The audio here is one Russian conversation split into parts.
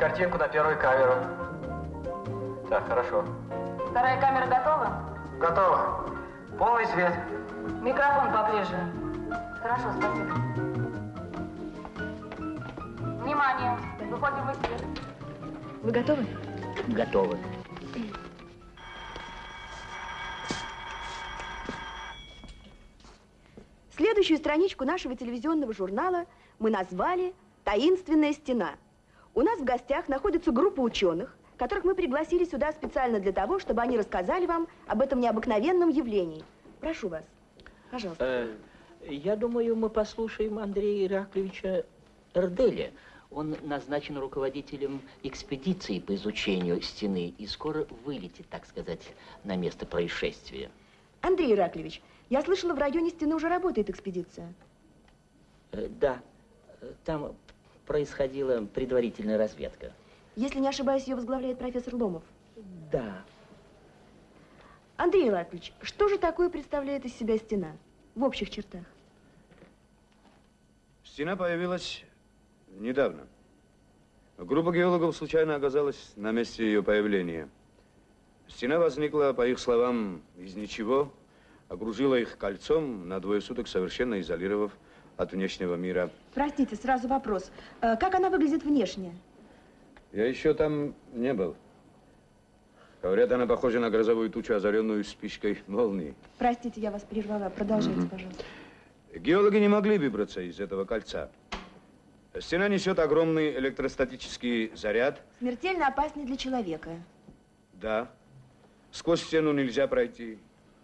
картинку на первую камеру. Так, хорошо. Вторая камера готова? Готово. Полный свет. Микрофон поближе. Хорошо, спасибо. Внимание! Выходим в эфир. Вы готовы? Готовы. Следующую страничку нашего телевизионного журнала мы назвали «Таинственная стена». У нас в гостях находится группа ученых, которых мы пригласили сюда специально для того, чтобы они рассказали вам об этом необыкновенном явлении. Прошу вас, пожалуйста. Э, я думаю, мы послушаем Андрея Ираклевича Эрделя. Он назначен руководителем экспедиции по изучению стены и скоро вылетит, так сказать, на место происшествия. Андрей Ираклевич, я слышала, в районе стены уже работает экспедиция. Э, да, э, там происходила предварительная разведка. Если не ошибаюсь, ее возглавляет профессор Ломов. Да. Андрей Ираклевич, что же такое представляет из себя стена в общих чертах? Стена появилась недавно. Группа геологов случайно оказалась на месте ее появления. Стена возникла, по их словам, из ничего, окружила их кольцом, на двое суток совершенно изолировав от внешнего мира. Простите, сразу вопрос. Э, Как она выглядит внешне? Я еще там не был. Говорят, она похожа на грозовую тучу, озаренную спичкой молнии. Простите, я вас прервала. Продолжайте, пожалуйста. Геологи не могли выбраться из этого кольца. Стена несет огромный электростатический заряд. Смертельно опасный для человека. Да. Сквозь стену нельзя пройти.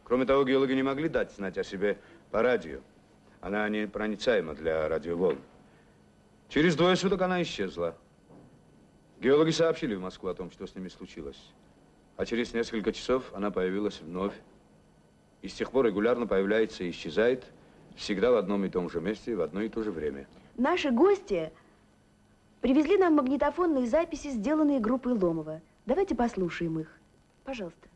Кроме того, геологи не могли дать знать о себе по радио. Она непроницаема для радиоволн. Через двое суток она исчезла. Геологи сообщили в Москву о том, что с ними случилось. А через несколько часов она появилась вновь. И с тех пор регулярно появляется и исчезает, всегда в одном и том же месте, в одно и то же время. Наши гости привезли нам магнитофонные записи, сделанные группой Ломова. Давайте послушаем их. Пожалуйста.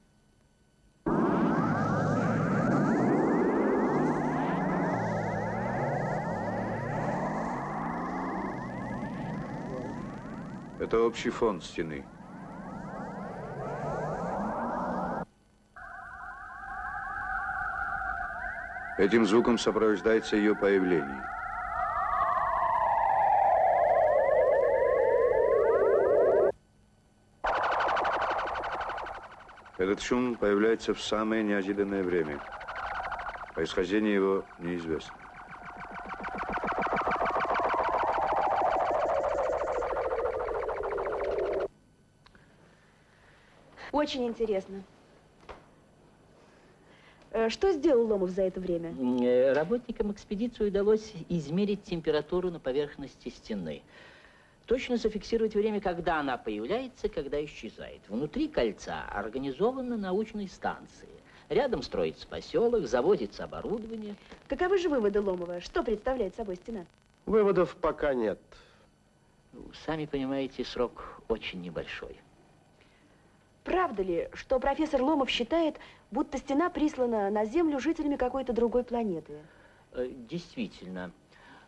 Это общий фон стены. Этим звуком сопровождается ее появление. Этот шум появляется в самое неожиданное время. Происхождение его неизвестно. Очень интересно. Э, Что сделал Ломов за это время? Э, Работникам экспедиции удалось измерить температуру на поверхности стены. Точно зафиксировать время, когда она появляется, когда исчезает. Внутри кольца организованы научные станции. Рядом строится поселок, заводится оборудование. Каковы же выводы Ломова? Что представляет собой стена? Выводов пока нет. Сами понимаете, срок очень небольшой. Правда ли, что профессор Ломов считает, будто стена прислана на Землю жителями какой-то другой планеты? Э, Действительно,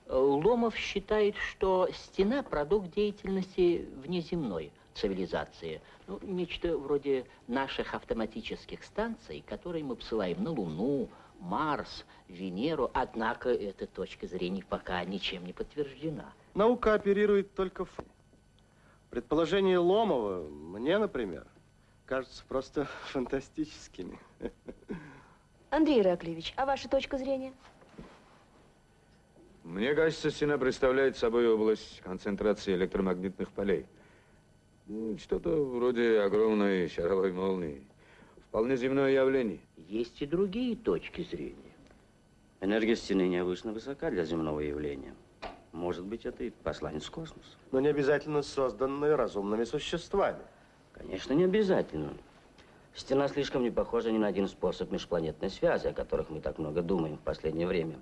э, Ломов считает, что стена – продукт деятельности внеземной цивилизации. Ну, нечто вроде наших автоматических станций, которые мы посылаем на Луну, Марс, Венеру. Однако эта точка зрения пока ничем не подтверждена. Наука оперирует только ф... Предположения Ломова, мне, например, кажутся просто фантастическими. Андрей Ираклевич, а ваша точка зрения? Мне кажется, стена представляет собой область концентрации электромагнитных полей. Ну, Что-то вроде огромной шаровой молнии. Вполне земное явление. Есть и другие точки зрения. Энергия стены необычно высока для земного явления. Может быть, это и посланец космоса. Но не обязательно созданные разумными существами. Конечно, не обязательно. Стена слишком не похожа ни на один способ межпланетной связи, о которых мы так много думаем в последнее время.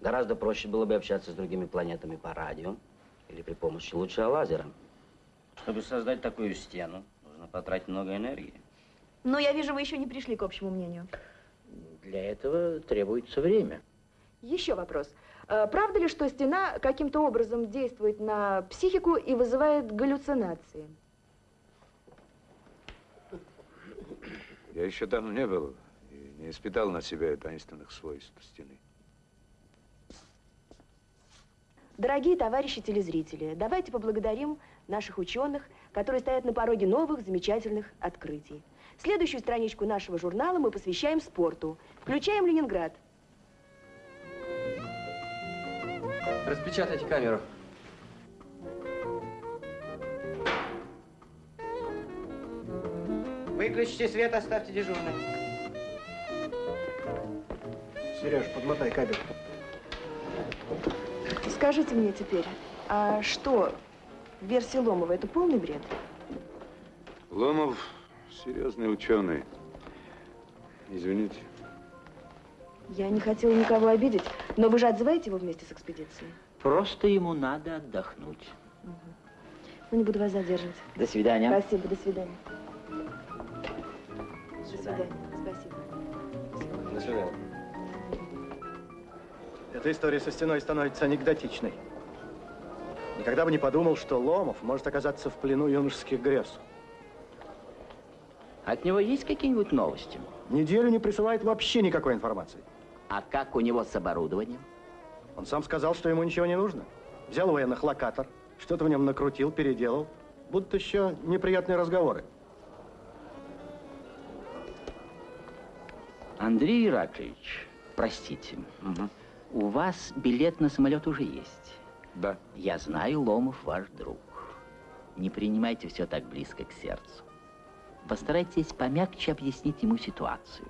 Гораздо проще было бы общаться с другими планетами по радио или при помощи луча лазера. Чтобы создать такую стену, нужно потратить много энергии. Но я вижу, вы еще не пришли к общему мнению. Для этого требуется время. Еще вопрос. Э, Правда ли, что стена каким-то образом действует на психику и вызывает галлюцинации? Я еще там не был и не испытал на себе таинственных свойств стены. Дорогие товарищи телезрители, давайте поблагодарим наших ученых, которые стоят на пороге новых замечательных открытий. Следующую страничку нашего журнала мы посвящаем спорту. Включаем Ленинград. Распечатайте камеру. Выключите свет, оставьте дежурным. Сереж, подмотай кабель. Скажите мне теперь, а что, версия Ломова, это полный бред? Ломов серьезный ученый. Извините. Я не хотела никого обидеть, но вы же отзываете его вместе с экспедицией? Просто ему надо отдохнуть. Ну, не буду вас задерживать. До свидания. Спасибо, до свидания. Свидания, спасибо. До свидания. Эта история со стеной становится анекдотичной. Никогда бы не подумал, что Ломов может оказаться в плену юношеских грез. От него есть какие-нибудь новости? Неделю не присылает вообще никакой информации. А как у него с оборудованием? Он сам сказал, что ему ничего не нужно. Взял военных локатор, что-то в нем накрутил, переделал. Будут еще неприятные разговоры. Андрей Ираклевич, простите, у вас билет на самолет уже есть. Да. Я знаю, Ломов ваш друг. Не принимайте все так близко к сердцу. Постарайтесь помягче объяснить ему ситуацию.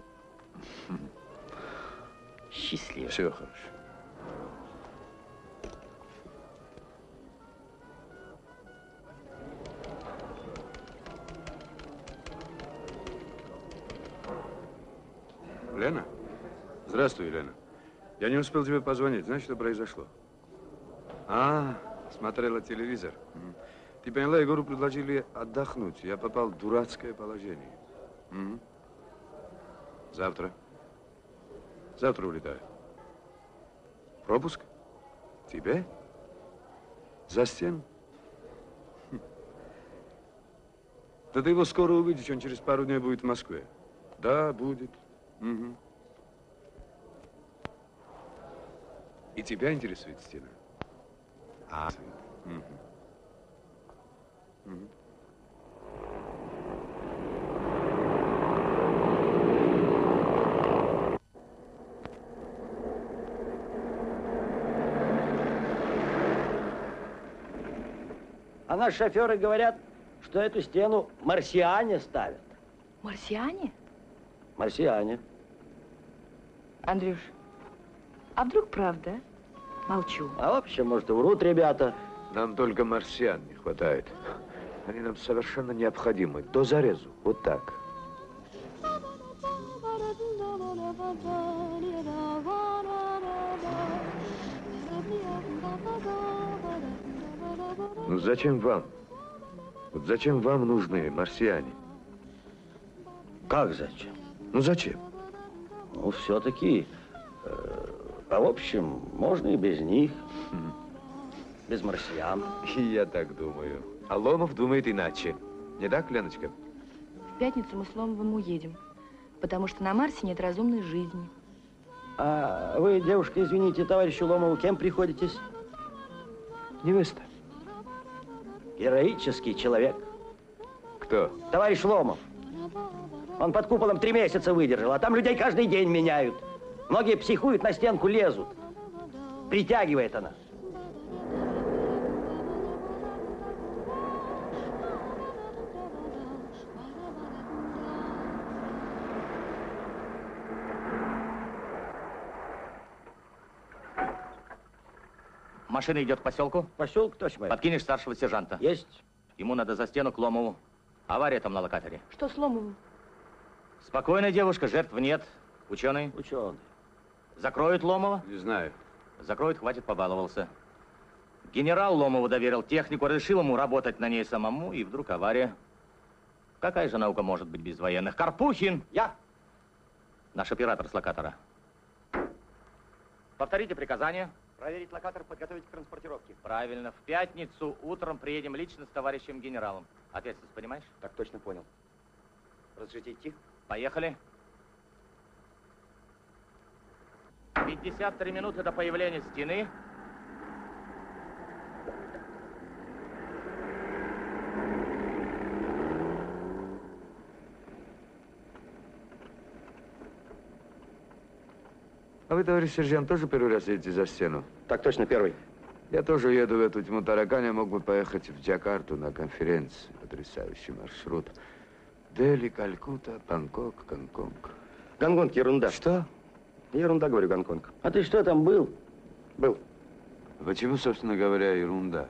Счастливо. Все хорошо. Лена? Здравствуй, Лена. Я не успел тебе позвонить. Знаешь, что произошло? А, смотрела телевизор. Ты поняла, Егору предложили отдохнуть. Я попал в дурацкое положение. Завтра. Завтра улетаю. Пропуск? Тебе? За стену? Хм. Да ты его скоро увидишь, он через пару дней будет в Москве. Да, будет. Мгм. И тебя интересует стена? А. Мгм. Мгм. А наши шоферы говорят, что эту стену марсиане ставят. Марсиане? Марсиане. Андрюш, а вдруг правда? Молчу. А вообще, может, и врут ребята. Нам только марсиан не хватает. Они нам совершенно необходимы. До зарезу. Вот так. Ну зачем вам? Вот зачем вам нужны марсиане? Как зачем? Ну зачем? Ну, все-таки, э, а в общем, можно и без них. Без марсиан. Я так думаю. А Ломов думает иначе. Не так, Леночка? В пятницу мы с Ломовым уедем, потому что на Марсе нет разумной жизни. А вы, девушка, извините, товарищу Ломову, кем приходитесь? Невеста. Героический человек. Кто? Товарищ Ломов. Он под куполом три месяца выдержал, а там людей каждый день меняют. Многие психуют, на стенку лезут. Притягивает она. Машина идет к поселку. Поселок, товарищ майор. Подкинешь старшего сержанта. Есть. Ему надо за стену к Ломову. Авария там на локаторе. Что с Ломовым? Спокойная девушка, жертв нет. Ученый. Ученый. Закроют Ломова? Не знаю. Закроют, хватит, побаловался. Генерал Ломову доверил технику, разрешил ему работать на ней самому, и вдруг авария. Какая же наука может быть без военных? Карпухин! Я. Наш оператор с локатора. Повторите приказание. Проверить локатор, подготовить к транспортировке. Правильно. В пятницу утром приедем лично с товарищем генералом. Ответственность понимаешь? Так точно понял. Разрешите идти? Поехали. 53 минуты до появления стены. А вы, товарищ сержант, тоже первый раз едете за стену? Так точно, первый. Я тоже еду в эту тьму таракань, мог бы поехать в Джакарту на конференцию. Потрясающий маршрут. Дели, Калькутта, Бангкок, Гонконг. Гонконг, ерунда. Что? Ерунда, говорю, Гонконг. А ты что там был? Был. Почему, собственно говоря, ерунда?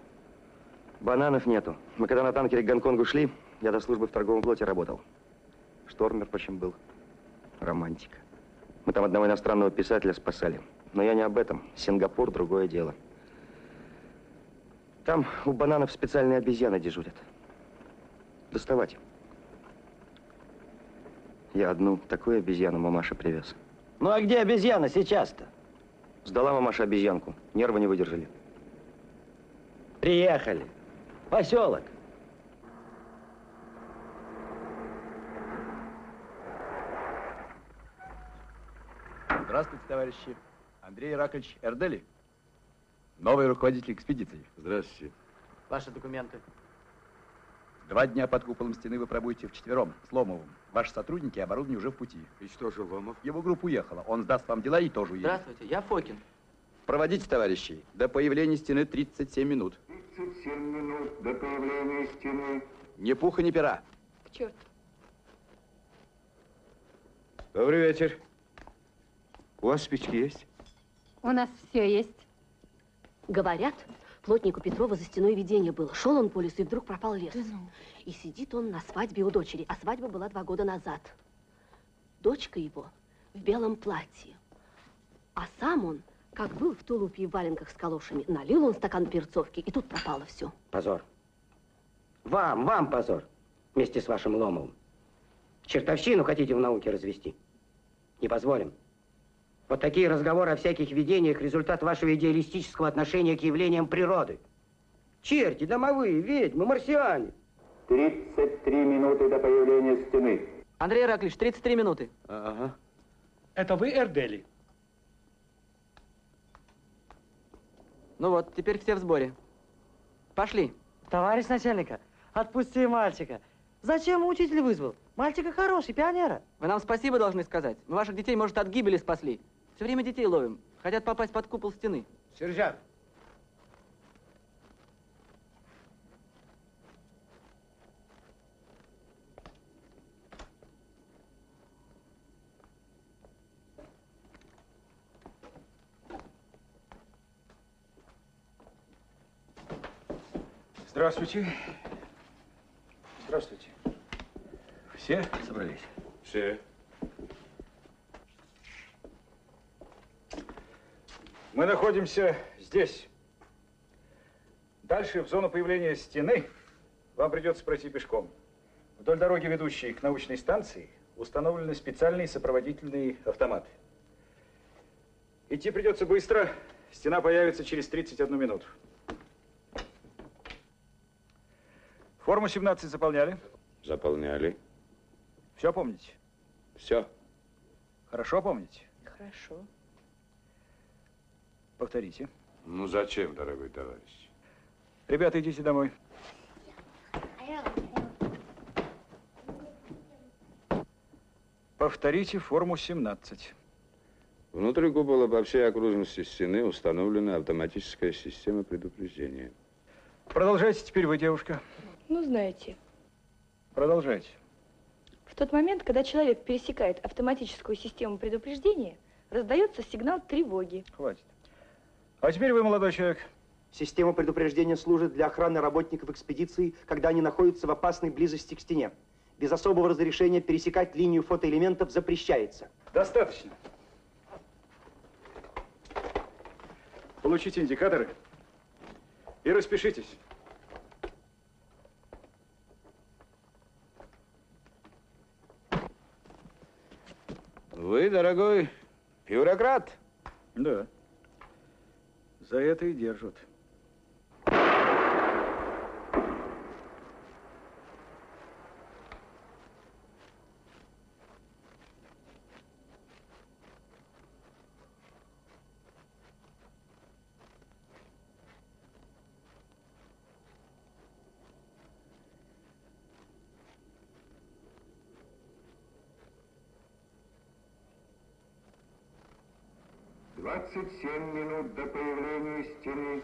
Бананов нету. Мы когда на танкере к Гонконгу шли, я до службы в торговом флоте работал. Штормер, почему был. Романтика. Мы там одного иностранного писателя спасали. Но я не об этом. Сингапур – другое дело. Там у бананов специальные обезьяны дежурят. Доставать. Я одну такую обезьяну мамаша привез. Ну а где обезьяна сейчас-то? Сдала мамаша обезьянку. Нервы не выдержали. Приехали. Поселок. Здравствуйте, товарищи. Андрей Иракович Эрдели, новый руководитель экспедиции. Здравствуйте. Ваши документы. Два дня под куполом стены вы пробудете вчетвером с Ломовым. Ваши сотрудники и оборудование уже в пути. И что же, Ломов? Его группа уехала. Он сдаст вам дела и тоже уедет. Здравствуйте, я Фокин. Проводите, товарищи. До появления стены 37 минут. 37 минут до появления стены. Ни пуха, ни пера. К черту. Добрый вечер. У вас спички есть? У нас все есть. Говорят, плотнику Петрова за стеной видение было. Шел он по лесу и вдруг пропал лес. И сидит он на свадьбе у дочери, а свадьба была два года назад. Дочка его в белом платье. А сам он, как был в тулупе и в валенках с калошами, налил он стакан перцовки, и тут пропало все. Позор. Вам, вам позор. Вместе с вашим Ломовым. Чертовщину хотите в науке развести? Не позволим. Вот такие разговоры о всяких видениях – результат вашего идеалистического отношения к явлениям природы. Черти, домовые, ведьмы, марсиане. 33 минуты до появления стены. Андрей Ираклич, 33 минуты. Ага. Это вы, Эрдели? Ну вот, теперь все в сборе. Пошли. Товарищ начальника, отпусти мальчика. Зачем учитель вызвал? Мальчика хороший, пионера. Вы нам спасибо должны сказать. Мы ваших детей, может, от гибели спасли. Все время детей ловим. Хотят попасть под купол стены. Сержант. Здравствуйте. Здравствуйте. Все собрались? Все. Мы находимся здесь. Дальше, в зону появления стены, вам придется пройти пешком. Вдоль дороги, ведущей к научной станции, установлены специальные сопроводительные автоматы. Идти придется быстро. Стена появится через 31 минуту. Форму 17 заполняли? Заполняли. Все помните? Все. Хорошо помните? Хорошо. Повторите. Ну зачем, дорогой товарищ? Ребята, идите домой. Повторите форму 17. Внутри купола по всей окружности стены установлена автоматическая система предупреждения. Продолжайте теперь вы, девушка. Ну, знаете, Продолжайте. в тот момент, когда человек пересекает автоматическую систему предупреждения, раздается сигнал тревоги. Хватит. А теперь вы, молодой человек. Система предупреждения служит для охраны работников экспедиции, когда они находятся в опасной близости к стене. Без особого разрешения пересекать линию фотоэлементов запрещается. Достаточно. Получите индикаторы и распишитесь. Вы, дорогой бюрократ? Да. За это и держат. До появления стены.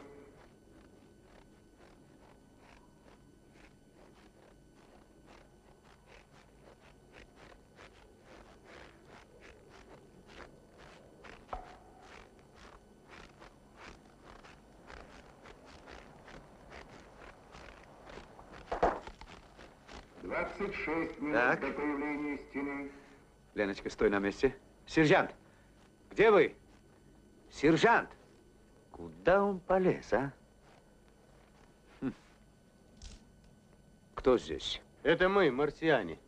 Двадцать шесть минут Так. до появления стены. Леночка, стой на месте. Сержант, где вы? Сержант! Куда он полез, а? Хм. Кто здесь? Это мы, марсиане.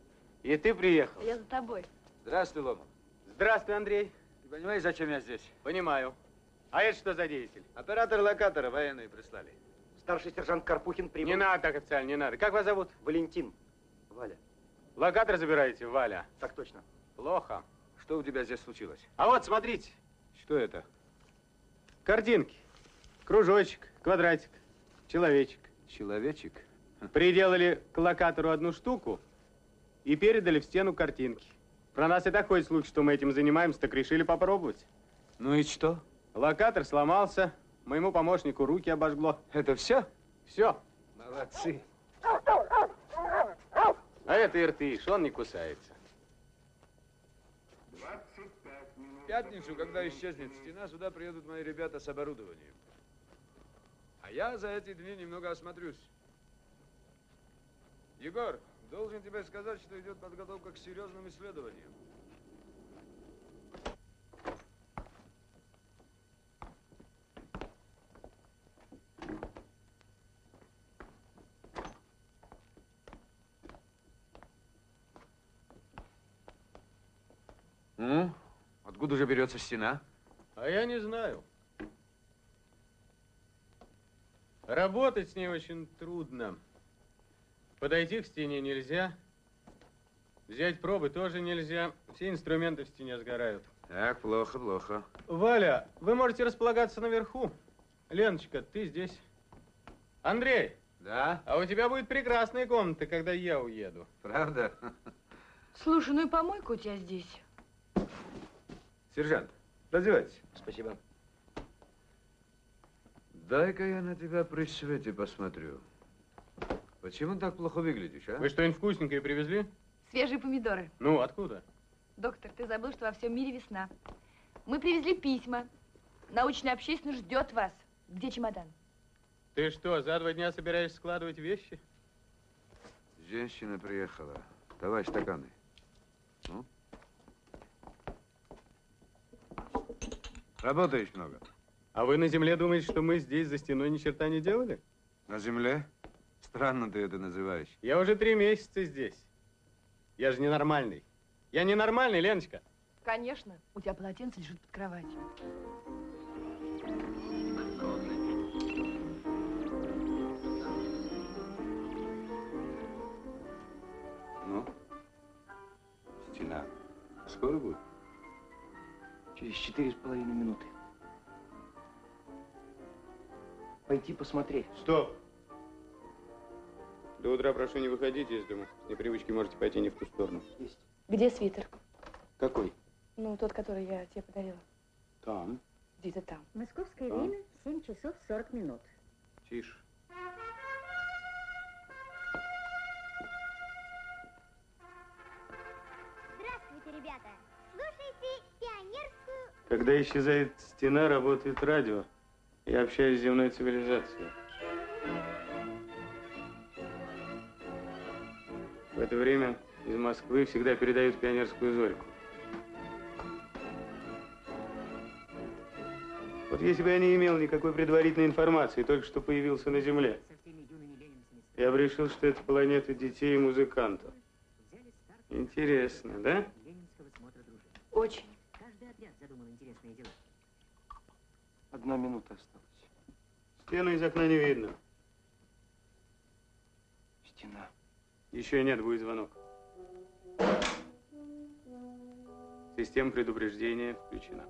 И ты приехал. Я за тобой. Здравствуй, Ломов. Здравствуй, Андрей. Ты понимаешь, зачем я здесь? Понимаю. А это что за деятель? Оператор локатора военные прислали. Старший сержант Карпухин прибыл. Не надо так официально, не надо. Как вас зовут? Валентин. Валя. Локатор забираете, Валя? Так точно. Плохо. Что у тебя здесь случилось? А вот, смотрите. Что это? Картинки. Кружочек, квадратик, человечек. Человечек? Приделали к локатору одну штуку и передали в стену картинки. Про нас и такой случай, что мы этим занимаемся, так решили попробовать. Ну и что? Локатор сломался, моему помощнику руки обожгло. Это все? Все. Молодцы. А это иртыш, он не кусается. В пятницу, когда исчезнет стена, сюда приедут мои ребята с оборудованием. А я за эти дни немного осмотрюсь. Егор, должен тебе сказать, что идет подготовка к серьезным исследованиям. Откуда же берется стена? А я не знаю. Работать с ней очень трудно. Подойти к стене нельзя. Взять пробы тоже нельзя. Все инструменты в стене сгорают. Так, плохо, плохо. Валя, вы можете располагаться наверху. Леночка, ты здесь. Андрей. Да? А у тебя будет прекрасная комната, когда я уеду. Правда? Слушай, ну и помойка у тебя здесь. Сержант, раздевайтесь. Спасибо. Дай-ка я на тебя при свете посмотрю. Почему так плохо выглядишь, а? Вы что-нибудь вкусненькое привезли? Свежие помидоры. Ну, откуда? Доктор, ты забыл, что во всем мире весна. Мы привезли письма. Научная общественность ждет вас. Где чемодан? Ты что, за два дня собираешься складывать вещи? Женщина приехала. Давай стаканы. Ну? Работаешь много? А вы на земле думаете, что мы здесь за стеной ни черта не делали? На земле? Странно ты это называешь. Я уже три месяца здесь. Я же ненормальный. Я ненормальный, Леночка. Конечно. У тебя полотенце лежит под кроватью. Ну? Стена. Скоро будет? Через четыре с половиной минуты. Пойти посмотреть. Стоп. До утра прошу не выходить из дома. С непривычки можете пойти не в ту сторону. Есть. Где свитер? Какой? Ну, тот, который я тебе подарила. Там. Где-то там. Московское А? время 7 часов 40 минут. Тише. Когда исчезает стена, работает радио. Я общаюсь с земной цивилизацией. В это время из Москвы всегда передают пионерскую зорьку. Вот если бы я не имел никакой предварительной информации, только что появился на Земле, я бы решил, что это планета детей и музыкантов. Интересно, да? Очень. Каждый отряд задумал интересные дела. Одна минута осталась. Стену из окна не видно. Стена. Еще нет, будет звонок. Система предупреждения включена.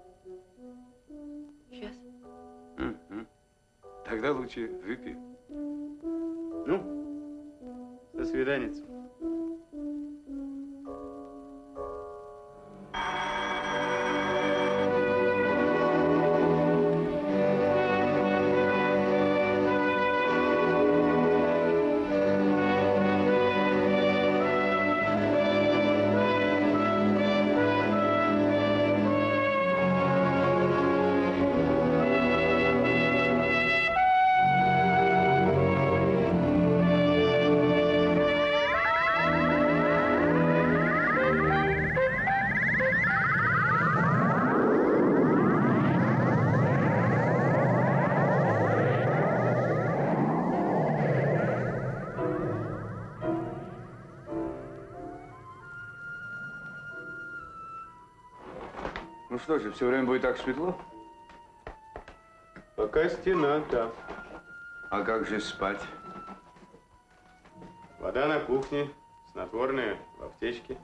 Сейчас. Тогда лучше выпей. Ну, до свидания. Что же, все время будет так светло? Пока стена, да. А как же спать? Вода на кухне, снотворная в аптечке.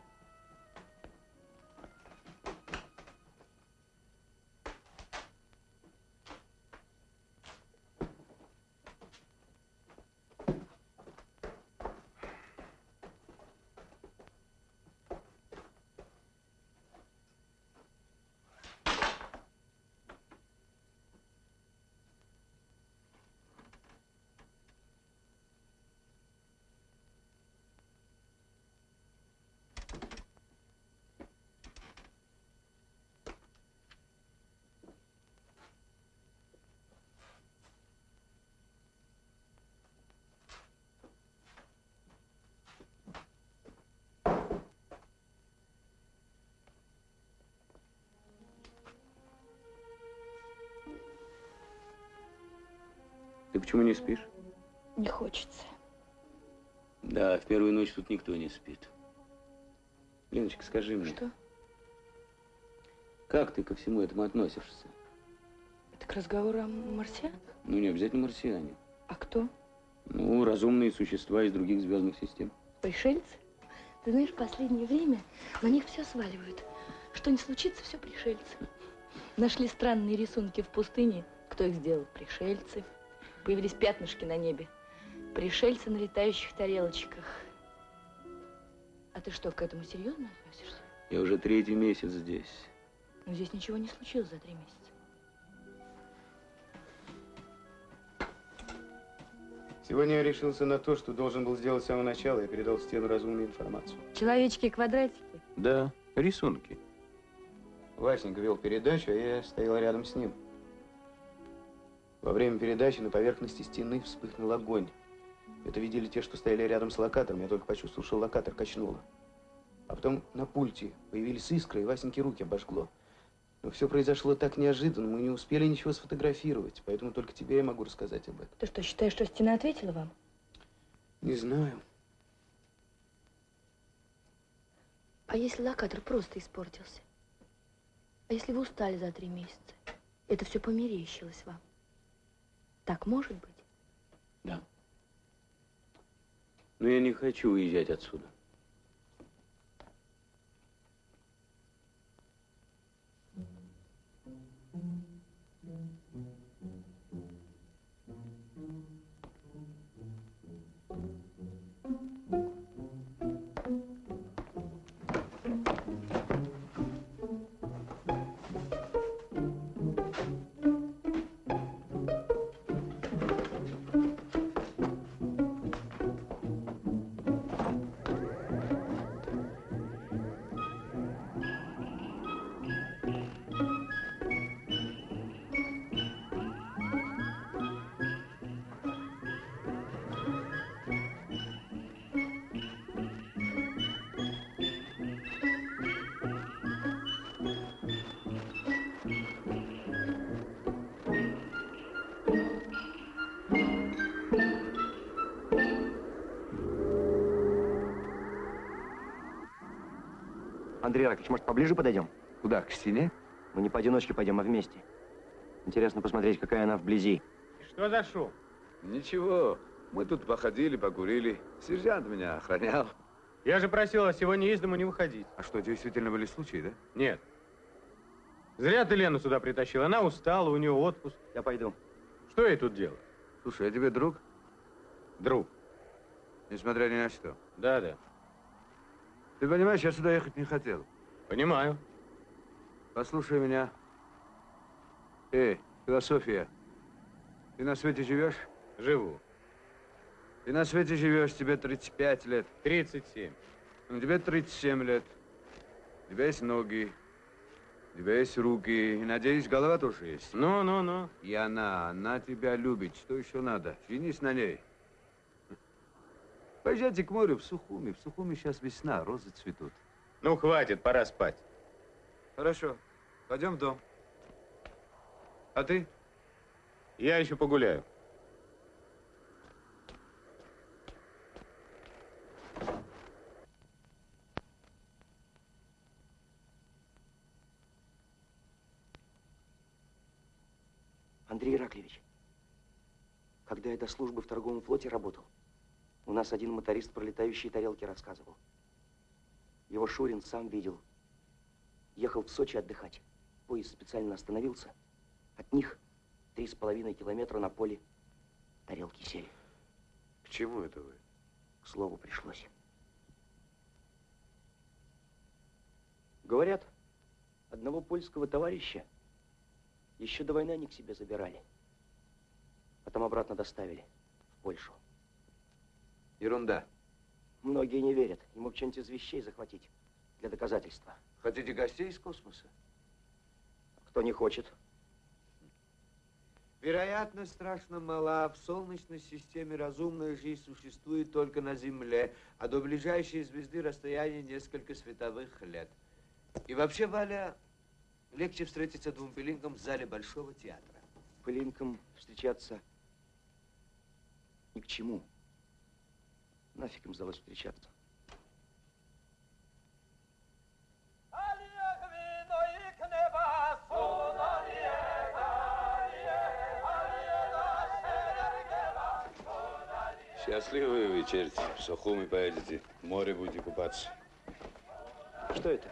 Ты почему не спишь? Не хочется. Да, в первую ночь тут никто не спит. Леночка, скажи мне. Что? Как ты ко всему этому относишься? Это к разговору о марсианах? Ну, не обязательно марсиане. А кто? Ну, разумные существа из других звездных систем. Пришельцы? Ты знаешь, в последнее время на них все сваливают. Что не случится, все пришельцы. Нашли странные рисунки в пустыне. Кто их сделал? Пришельцы. Появились пятнышки на небе. Пришельцы на летающих тарелочках. А ты что, к этому серьезно относишься? Я уже третий месяц здесь. Ну, здесь ничего не случилось за три месяца. Сегодня я решился на то, что должен был сделать с самого начала. Я передал в стену разумную информацию. Человечки и квадратики. Да, рисунки. Васенька вел передачу, а я стоял рядом с ним. Во время передачи на поверхности стены вспыхнул огонь. Это видели те, что стояли рядом с локатором. Я только почувствовал, что локатор качнуло. А потом на пульте появились искры, и Васеньке руки обожгло. Но все произошло так неожиданно, мы не успели ничего сфотографировать, поэтому только тебе я могу рассказать об этом. Ты что, считаешь, что стена ответила вам? Не знаю. А если локатор просто испортился? А если вы устали за три месяца? Это все померещилось вам? Так может быть? Да. Но я не хочу уезжать отсюда. Андрей Яковлевич, может, поближе подойдем? Куда, к стене? Мы не поодиночке пойдем, а вместе. Интересно посмотреть, какая она вблизи. Что за шум? Ничего. Мы тут походили, покурили. Сержант меня охранял. Я же просил вас сегодня из дому не выходить. А что, действительно были случаи, да? Нет. Зря ты Лену сюда притащил. Она устала, у нее отпуск. Я пойду. Что ей тут делать? Слушай, я тебе друг? Друг. Несмотря ни на что. Да, да. Ты понимаешь, я сюда ехать не хотел. Понимаю. Послушай меня. Эй, философия. Ты на свете живешь? Живу. Ты на свете живешь, тебе 35 лет. 37. Ну, тебе 37 лет. У тебя есть ноги, у тебя есть руки, и, надеюсь, голова тоже есть. Ну, ну, ну. И она, она тебя любит. Что еще надо? Женись на ней. Поезжайте к морю в Сухуми. В Сухуми сейчас весна, розы цветут. Ну, хватит, пора спать. Хорошо. Пойдем в дом. А ты? Я еще погуляю. Андрей Ираклевич, когда я до службы в торговом флоте работал, у нас один моторист про летающие тарелки рассказывал. Его Шурин сам видел. Ехал в Сочи отдыхать. Поезд специально остановился. От них три с половиной километра на поле тарелки сели. К чему это вы? К слову пришлось. Говорят, одного польского товарища еще до войны они к себе забирали. Потом обратно доставили в Польшу. Ерунда. Многие не верят. Ему что-нибудь из вещей захватить для доказательства. Хотите гостей из космоса? Кто не хочет. Вероятность страшно мала. В Солнечной системе разумная жизнь существует только на Земле, а до ближайшей звезды расстояние несколько световых лет. И вообще, Валя, легче встретиться двум пылинкам в зале Большого театра. Пылинкам встречаться ни к чему. Нафиг им сдалось встречаться. Счастливые вы вечерите. В Сухуми поедете, в море будете купаться. Что это?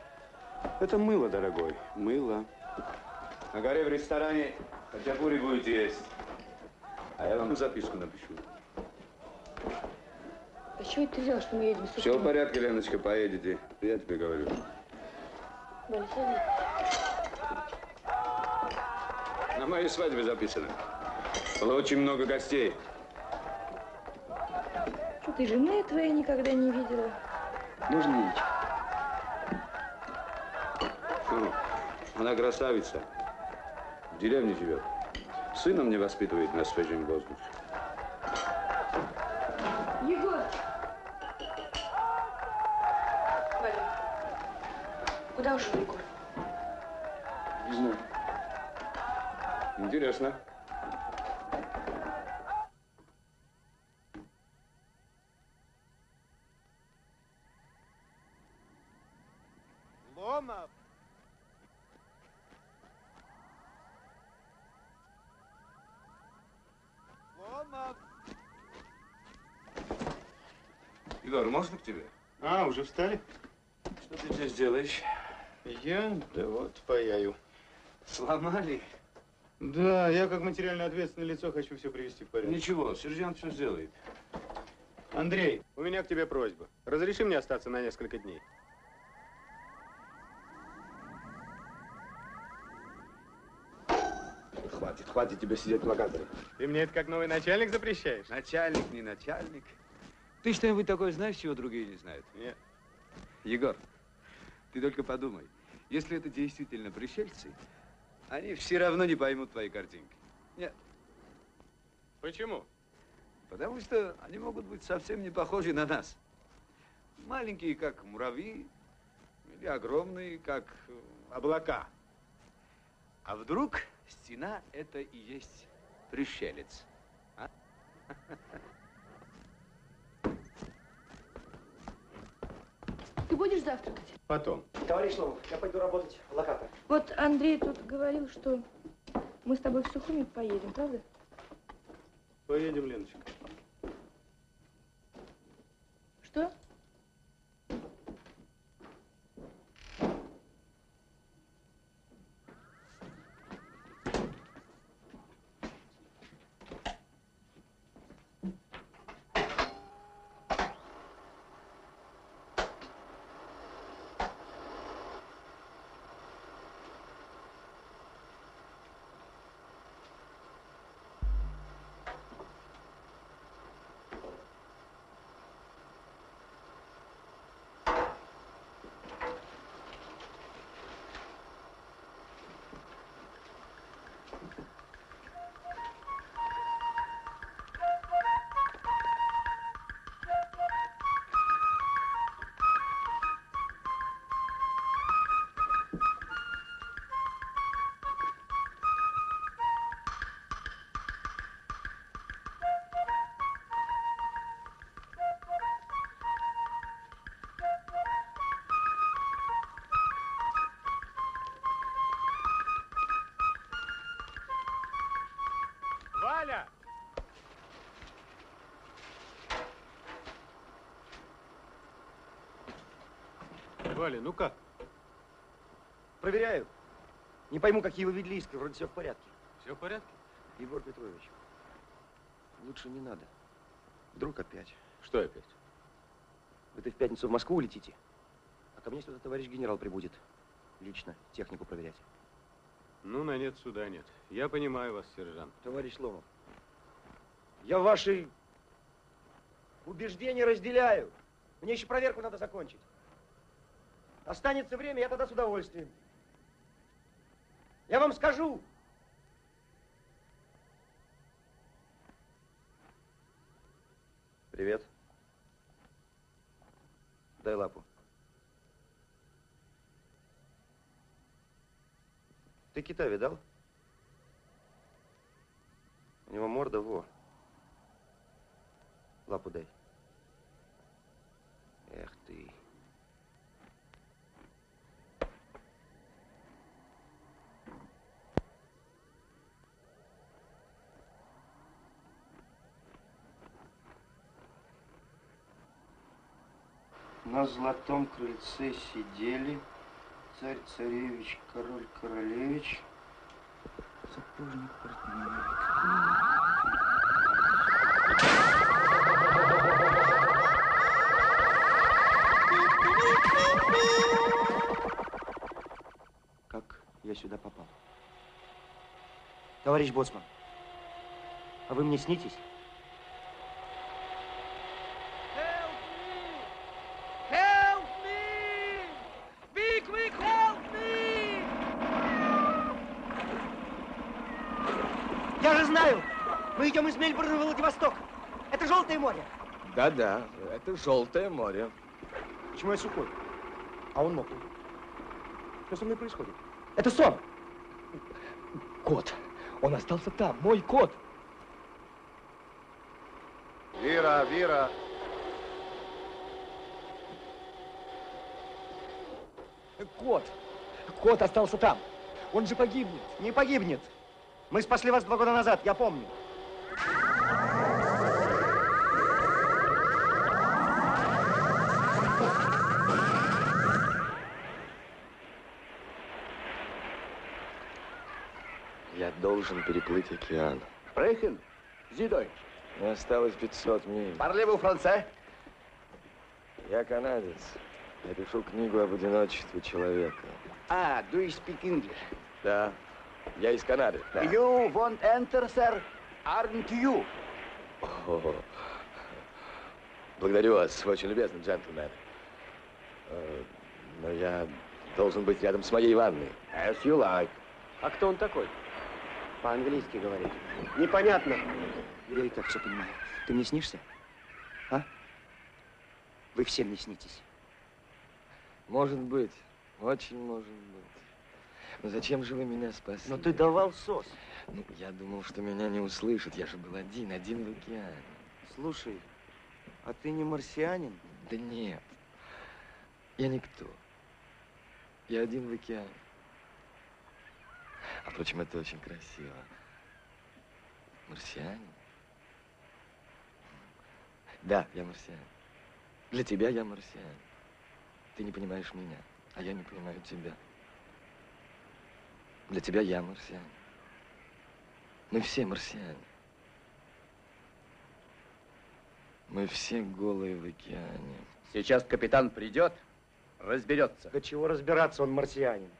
Это мыло, дорогой, мыло. На горе в ресторане хачапури будете есть. А я вам записку напишу. А чего это ты взял, что мы едем в Все в порядке, Леночка, поедете. Я тебе говорю. На моей свадьбе записано. Было очень много гостей. Что ты жены твоей никогда не видела? Можно? Ну, Она красавица. В деревне живет. Сына мне воспитывает на свежем воздухе. Куда ушел Егор? Не знаю. Интересно. Ломов! Ломов! Егор, можно к тебе? А, уже встали? Что ты здесь делаешь? Я? Да вот, паяю. Сломали? Да, я как материально ответственное лицо хочу все привести в порядок. Ничего, сержант все сделает. Андрей, у меня к тебе просьба. Разреши мне остаться на несколько дней. Хватит, хватит тебе сидеть в локаторе. Ты мне это как новый начальник запрещаешь? Начальник, не начальник. Ты что-нибудь такое знаешь, чего другие не знают? Нет. Егор, ты только подумай. Если это действительно пришельцы, они все равно не поймут твои картинки. Нет. Почему? Потому что они могут быть совсем не похожи на нас. Маленькие, как муравьи, или огромные, как э, облака. А вдруг стена – это и есть пришелец? А? Ты будешь завтракать? Потом. Товарищ Ломов, я пойду работать в локатор. Вот Андрей тут говорил, что мы с тобой в Сухуми поедем, правда? Поедем, Леночка. Что? Валя, ну как? Проверяю. Не пойму, какие вы видели иски. Вроде все в порядке. Все в порядке? Егор Петрович, лучше не надо. Вдруг опять. Что опять? Вы-то в пятницу в Москву улетите, а ко мне сюда товарищ генерал прибудет. Лично технику проверять. Ну, на нет суда нет. Я понимаю вас, сержант. Товарищ Ломов, я ваши убеждения разделяю. Мне еще проверку надо закончить. Останется время, я тогда с удовольствием. Я вам скажу. Привет. Дай лапу. Ты кита видал? У него морда во. Лапу дай. Эх ты. На золотом крыльце сидели царь-царевич, король-королевич, сапожник, портной. Как я сюда попал? Товарищ Боцман, а вы мне снитесь? Я же знаю! Мы идем из Мельбурна в Владивосток. Это Желтое море. Да-да, это Желтое море. Почему я сухой? А он мокрый. Что со мной происходит? Это сон! Кот. Он остался там, мой кот. Вира, Вира. Кот. Кот остался там. Он же погибнет. Не погибнет. Мы спасли вас два года назад, я помню. Я должен переплыть океан. Sie Deutsch. Мне осталось 500 миль. Parlez-vous français? Я канадец. Я пишу книгу об одиночестве человека. Ah, do you speak English? Да. Я из Канады. Да. You won't enter, sir, aren't you? О, благодарю вас, вы очень любезный джентльмен. Э, Но я должен быть рядом с моей ванной. As you like. А кто он такой? По-английски говорит. Непонятно. Я и так все понимаю. Ты мне снишься? А? Вы все мне снитесь. Может быть, очень может быть. Но зачем же вы меня спасли? Но ты давал сос. Ну, я думал, что меня не услышат. Я же был один, один в океане. Слушай, а ты не марсианин? Да нет. Я никто. Я один в океане. А впрочем, это очень красиво. Марсианин? Да, я марсианин. Для тебя я марсианин. Ты не понимаешь меня, а я не понимаю тебя. Для тебя я марсианин. Мы все марсиане. Мы все голые в океане. Сейчас капитан придет, разберется. Да чего разбираться, он марсианин.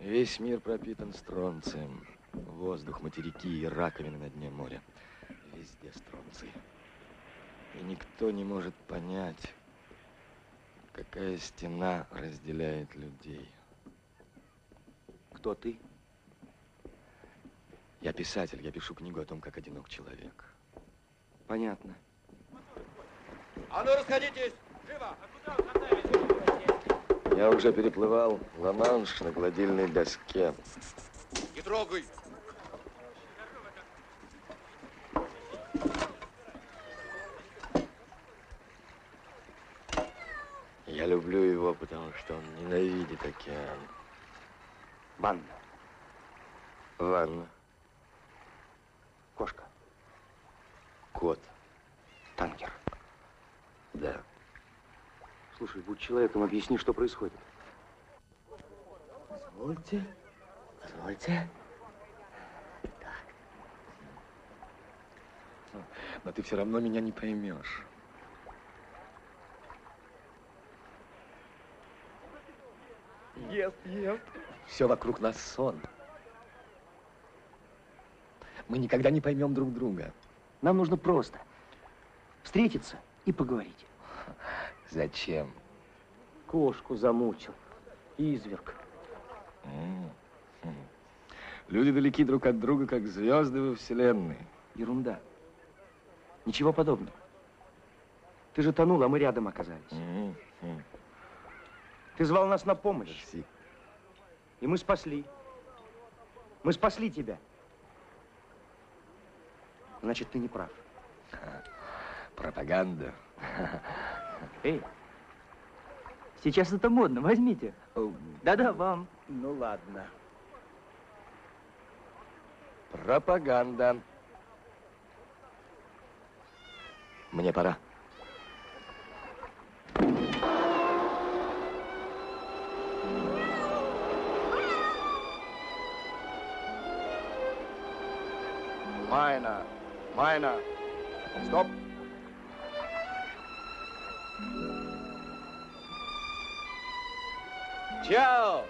Весь мир пропитан стронцием. Воздух, материки и раковины на дне моря. Везде стронций. И никто не может понять, какая стена разделяет людей. Кто ты? Я писатель, я пишу книгу о том, как одинок человек. Понятно. А ну расходитесь! Живо! Я уже переплывал Ла-Манш на гладильной доске. Не трогай! Я люблю его, потому что он ненавидит океан. Ванна. Ванна. Кошка. Кот. Танкер. Да. Слушай, будь человеком, объясни, что происходит. Позвольте. Позвольте. Но ты все равно меня не поймешь. Ест, ест. Все вокруг нас сон. Мы никогда не поймем друг друга. Нам нужно просто встретиться и поговорить. Зачем? Кошку замучил. Изверг. М, м. Люди далеки друг от друга, как звезды во Вселенной. Ерунда. Ничего подобного. Ты же тонул, а мы рядом оказались. М, м. Ты звал нас на помощь. Мерси. И мы спасли. Мы спасли тебя. Значит, ты не прав. Пропаганда. Эй, сейчас это модно, возьмите. Да-да, вам. Ну ладно. Пропаганда. Мне пора. Miner, Miner. Stop. Ciao.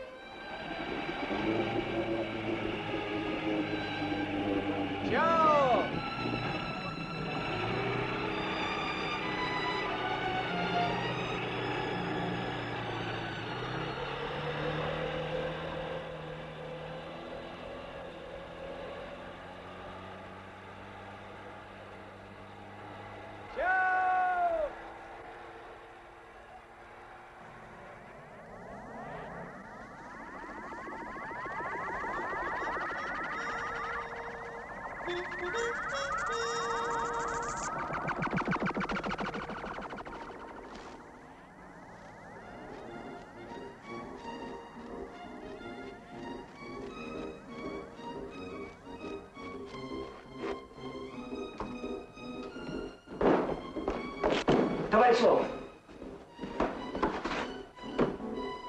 Ломов.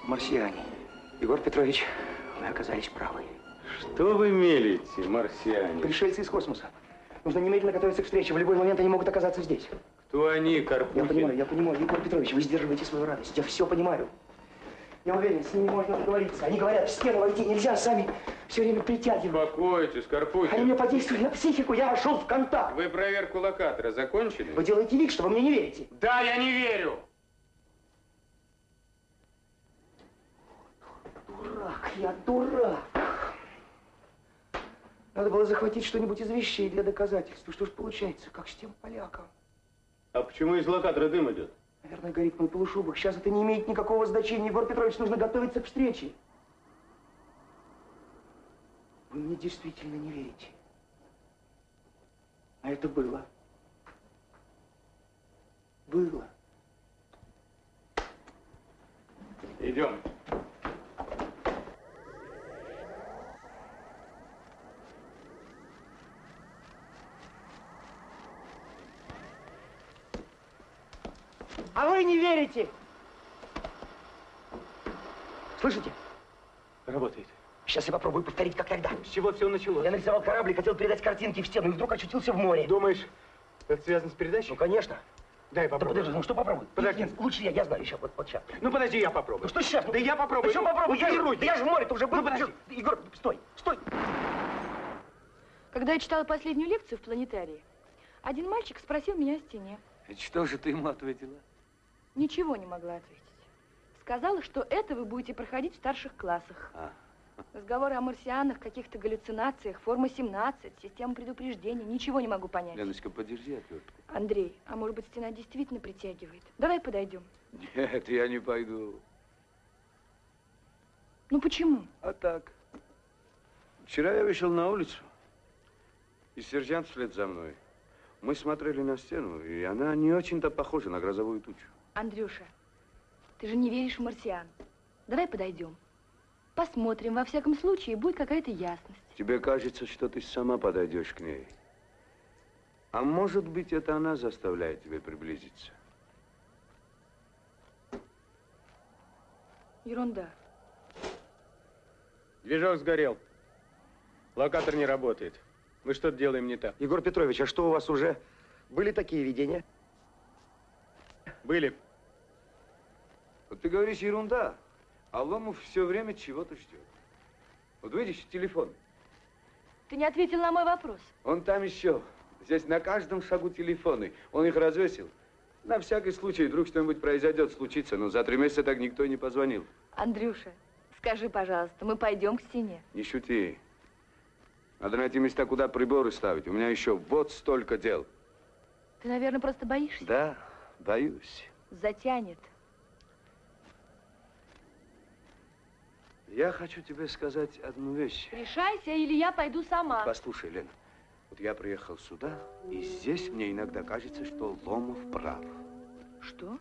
Марсиане. Егор Петрович, мы оказались правы. Что вы мелите, марсиане? Пришельцы из космоса. Нужно немедленно готовиться к встрече. В любой момент они могут оказаться здесь. Кто они, Я Карпухин? понимаю, я понимаю. Егор Петрович, вы сдерживаете свою радость. Я все понимаю. Я уверен, с ними можно договориться. Они говорят, в стену войти нельзя, сами все время притягивают. Успокойтесь, Карпухин. Они мне подействовали на психику, я вошел в контакт. Вы проверку локатора закончили? Вы делаете вид, что вы мне не верите. Да, я не верю. Дурак, я дурак. Надо было захватить что-нибудь из вещей для доказательства. Что ж получается, как с тем поляком? А почему из локатора дым идет? Наверное, горит мой полушубок. Сейчас это не имеет никакого значения. Егор Петрович, нужно готовиться к встрече. Вы мне действительно не верите. А это было. Было. Идем. А вы не верите. Слышите? Работает. Сейчас я попробую повторить, как тогда. С чего все началось? Я нарисовал корабль и хотел передать картинки в стену, и вдруг очутился в море. Думаешь, это связано с передачей? Ну, конечно. Дай Да попробую. подожди, ну что попробуй? Подожди. Нет, нет, лучше я, я знаю сейчас, вот, вот сейчас. Ну подожди, я попробую. Ну что сейчас? Да я попробую. Почему попробуй? Ну, Я, тренируй. да я же в море-то уже был. Ну, подожди. Егор, стой, стой. Когда я читала последнюю лекцию в планетарии, один мальчик спросил меня о стене. И что же ты ему ответила? Ничего не могла ответить. Сказала, что это вы будете проходить в старших классах. А. Разговоры о марсианах, каких-то галлюцинациях, форма 17, система предупреждения. Ничего не могу понять. Леночка, подержи отвертку. Андрей, а может быть стена действительно притягивает? Давай подойдем. Нет, я не пойду. Ну почему? А так. Вчера я вышел на улицу, и сержант вслед за мной. Мы смотрели на стену, и она не очень-то похожа на грозовую тучу. Андрюша, ты же не веришь в марсиан. Давай подойдем. Посмотрим, во всяком случае, будет какая-то ясность. Тебе кажется, что ты сама подойдешь к ней. А может быть, это она заставляет тебя приблизиться. Ерунда. Движок сгорел. Локатор не работает. Мы что-то делаем не так. Егор Петрович, а что у вас уже были такие видения? Были. Вот ты говоришь ерунда, а Ломов все время чего-то ждет. Вот видишь, телефон. Ты не ответил на мой вопрос. Он там еще. Здесь на каждом шагу телефоны. Он их развесил. На всякий случай, вдруг что-нибудь произойдет, случится. Но за три месяца так никто и не позвонил. Андрюша, скажи, пожалуйста, мы пойдем к стене. Не шути. Надо найти места, куда приборы ставить. У меня еще вот столько дел. Ты, наверное, просто боишься. Да, боюсь. Затянет. Я хочу тебе сказать одну вещь. Решайся, или я пойду сама. Послушай, Лена, вот я приехал сюда, и здесь мне иногда кажется, что Ломов прав. Что?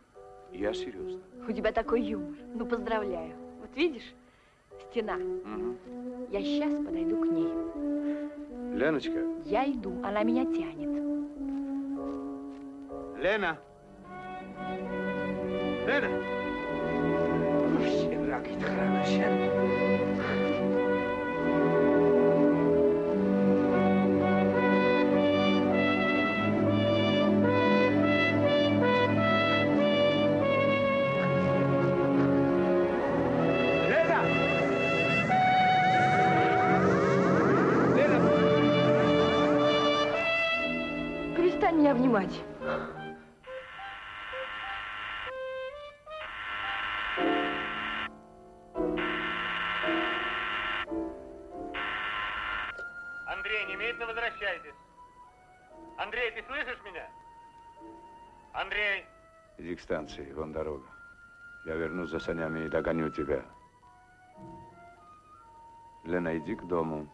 Я серьезно. У тебя такой юмор. Ну, поздравляю. Вот видишь, стена. Я сейчас подойду к ней. Леночка, Я иду, она меня тянет. Лена! Лена! Перестань к станции, вон дорога. Я вернусь за санями и догоню тебя. Лена, иди к дому.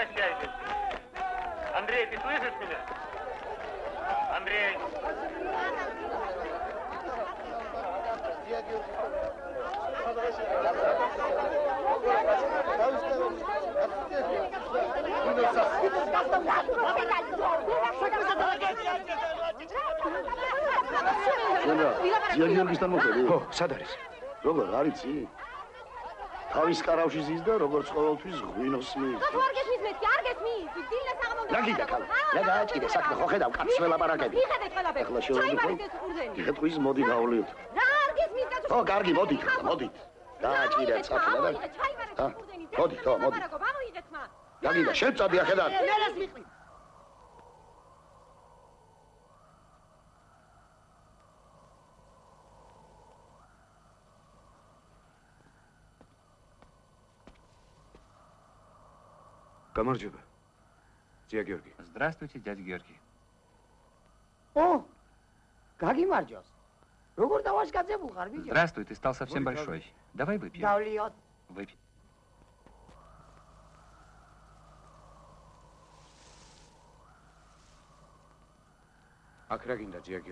возвращайтесь. Андрей, ты слышишь меня? Андрей. შენ რა ძიაგიორგისთან მოხდები? ხო, სად არის? როგორ არიცი? თავის კარავში ზის და როგორც ყოველთვის ღვინოს მიიზიდე. და თუ არ გესმის მეთქი, არ გესმის. დილას აღმომდა. რა გიდა ხალა? რა გააჭირე საქმე ხო ხედავ კაცს ველაპარაკები. მიხედეთ ყველაფერს. ახლა შევიდეთ. ეთქვის მოდი გავლიოთ. რა არ გესმის კაცო? ხო, კარგი, მოდი, მოდი. გააჭირე საქმე და. მოდი, თო, მოდი. რა გიდა, შევწადია ხედავ. მე რას მიყრით? Камарчук, дядя Георгий. Здравствуйте, дядя Георгий. О, Гаги Марджос. Здравствуй, ты стал совсем большой. Давай выпьем. Выпьем.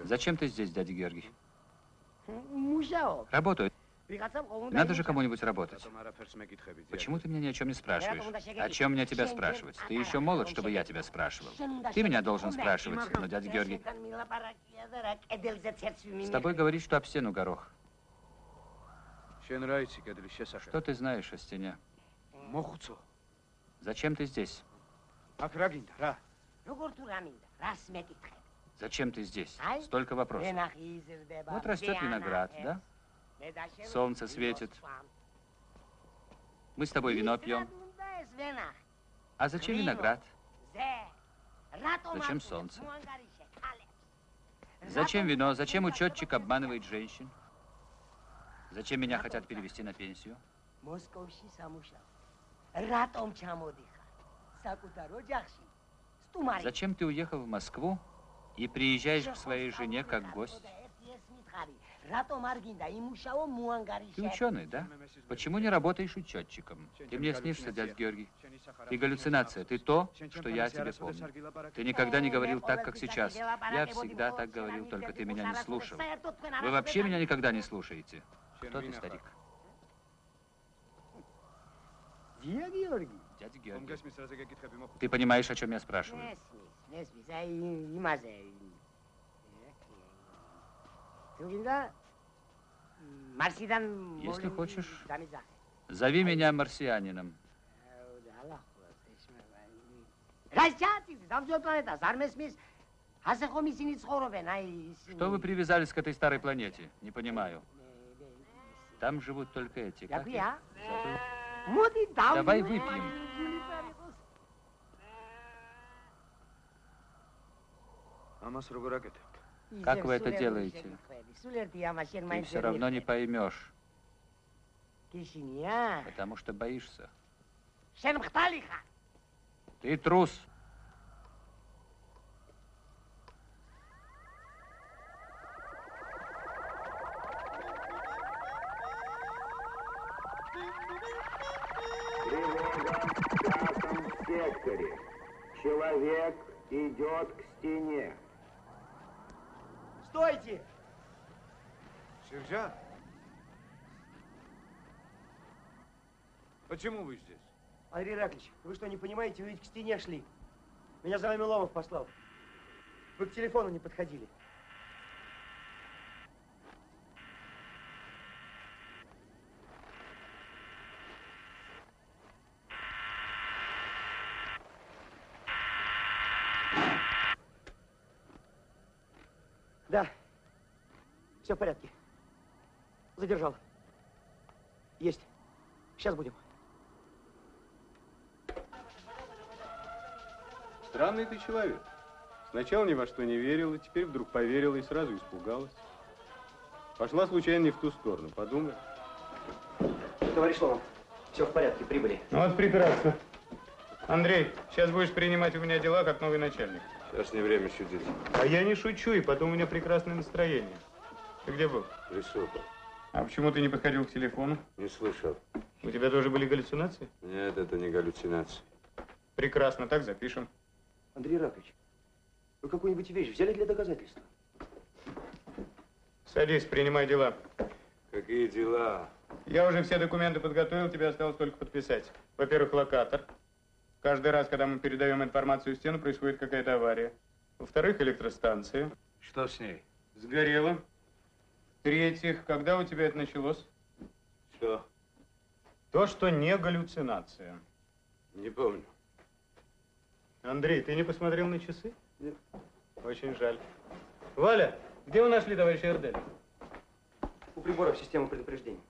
Зачем ты здесь, дядя Георгий? Работаю. Надо же кому-нибудь работать. Почему ты меня ни о чем не спрашиваешь? О чем мне тебя спрашивать? Ты еще молод, чтобы я тебя спрашивал. Ты меня должен спрашивать, но дядя Георгий... С тобой говорит, что об стену горох. Что ты знаешь о стене? Зачем ты здесь? Зачем ты здесь? Столько вопросов. Вот растет виноград, да? Солнце светит. Мы с тобой вино пьем. А зачем виноград? Зачем солнце? Зачем вино? Зачем учетчик обманывает женщин? Зачем меня хотят перевести на пенсию? Зачем ты уехал в Москву и приезжаешь к своей жене как гость? Ты ученый, да? Почему не работаешь учетчиком? Ты мне снишься, дядь Георгий. Ты галлюцинация, ты то, что я тебе помню. Ты никогда не говорил так, как сейчас. Я всегда так говорил, только ты меня не слушал. Вы вообще меня никогда не слушаете. Кто ты, старик? Дядя Георгий. Ты понимаешь, о чем я спрашиваю? Если хочешь, зови меня марсианином. Что вы привязались к этой старой планете? Не понимаю. Там живут только эти. Как я? Давай выпьем. Амас Ругуракет. Как вы это делаете? Ты все равно не поймешь. Потому что боишься. Ты трус. секторе. Человек идет к стене стойте Сержант? Почему вы здесь? Андрей Ираклич, вы что, не понимаете, вы ведь к стене шли. Меня за вами Ломов послал. Вы к телефону не подходили. Да, все в порядке. Задержал. Есть. Сейчас будем. Странный ты человек. Сначала ни во что не верила, теперь вдруг поверила и сразу испугалась. Пошла случайно не в ту сторону, подумай. Товарищ Ломов, все в порядке, прибыли. Ну вот прекрасно. Андрей, сейчас будешь принимать у меня дела как новый начальник. Сейчас не время шутить. А я не шучу, и потом у меня прекрасное настроение. Ты где был? Присутствовал. А почему ты не подходил к телефону? Не слышал. У тебя тоже были галлюцинации? Нет, это не галлюцинации. Прекрасно, так запишем. Андрей Ираклич, вы какую-нибудь вещь взяли для доказательства? Садись, принимай дела. Какие дела? Я уже все документы подготовил, тебе осталось только подписать. Во-первых, локатор. Каждый раз, когда мы передаем информацию в стену, происходит какая-то авария. Во-вторых, электростанция. Что с ней? Сгорела. В-третьих, когда у тебя это началось? Что? То, что не галлюцинация. Не помню. Андрей, ты не посмотрел на часы? Нет. Очень жаль. Валя, где вы нашли товарища Эрделя? У приборов системы предупреждения.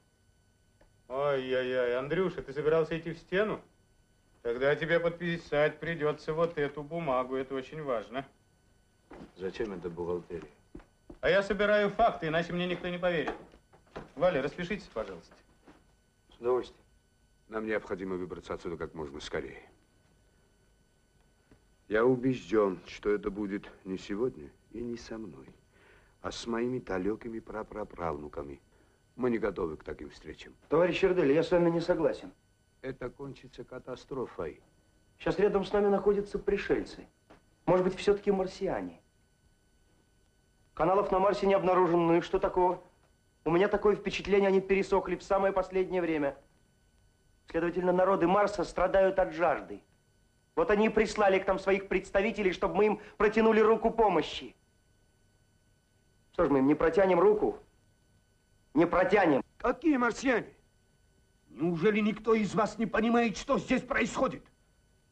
Ой-ой-ой, Андрюша, ты собирался идти в стену? Тогда тебе подписать придется вот эту бумагу, это очень важно. Зачем это бухгалтерия? А я собираю факты, иначе мне никто не поверит. Валя, распишитесь, пожалуйста. С удовольствием. Нам необходимо выбраться отсюда как можно скорее. Я убежден, что это будет не сегодня и не со мной, а с моими далекими прапраправнуками. Мы не готовы к таким встречам. Товарищ Эрдель, я с вами не согласен. Это кончится катастрофой. Сейчас рядом с нами находятся пришельцы. Может быть, все-таки марсиане. Каналов на Марсе не обнаружено. Ну и что такого? У меня такое впечатление, они пересохли в самое последнее время. Следовательно, народы Марса страдают от жажды. Вот они и прислали к нам своих представителей, чтобы мы им протянули руку помощи. Что ж, мы им не протянем руку? Не протянем. Какие марсиане? Неужели никто из вас не понимает, что здесь происходит?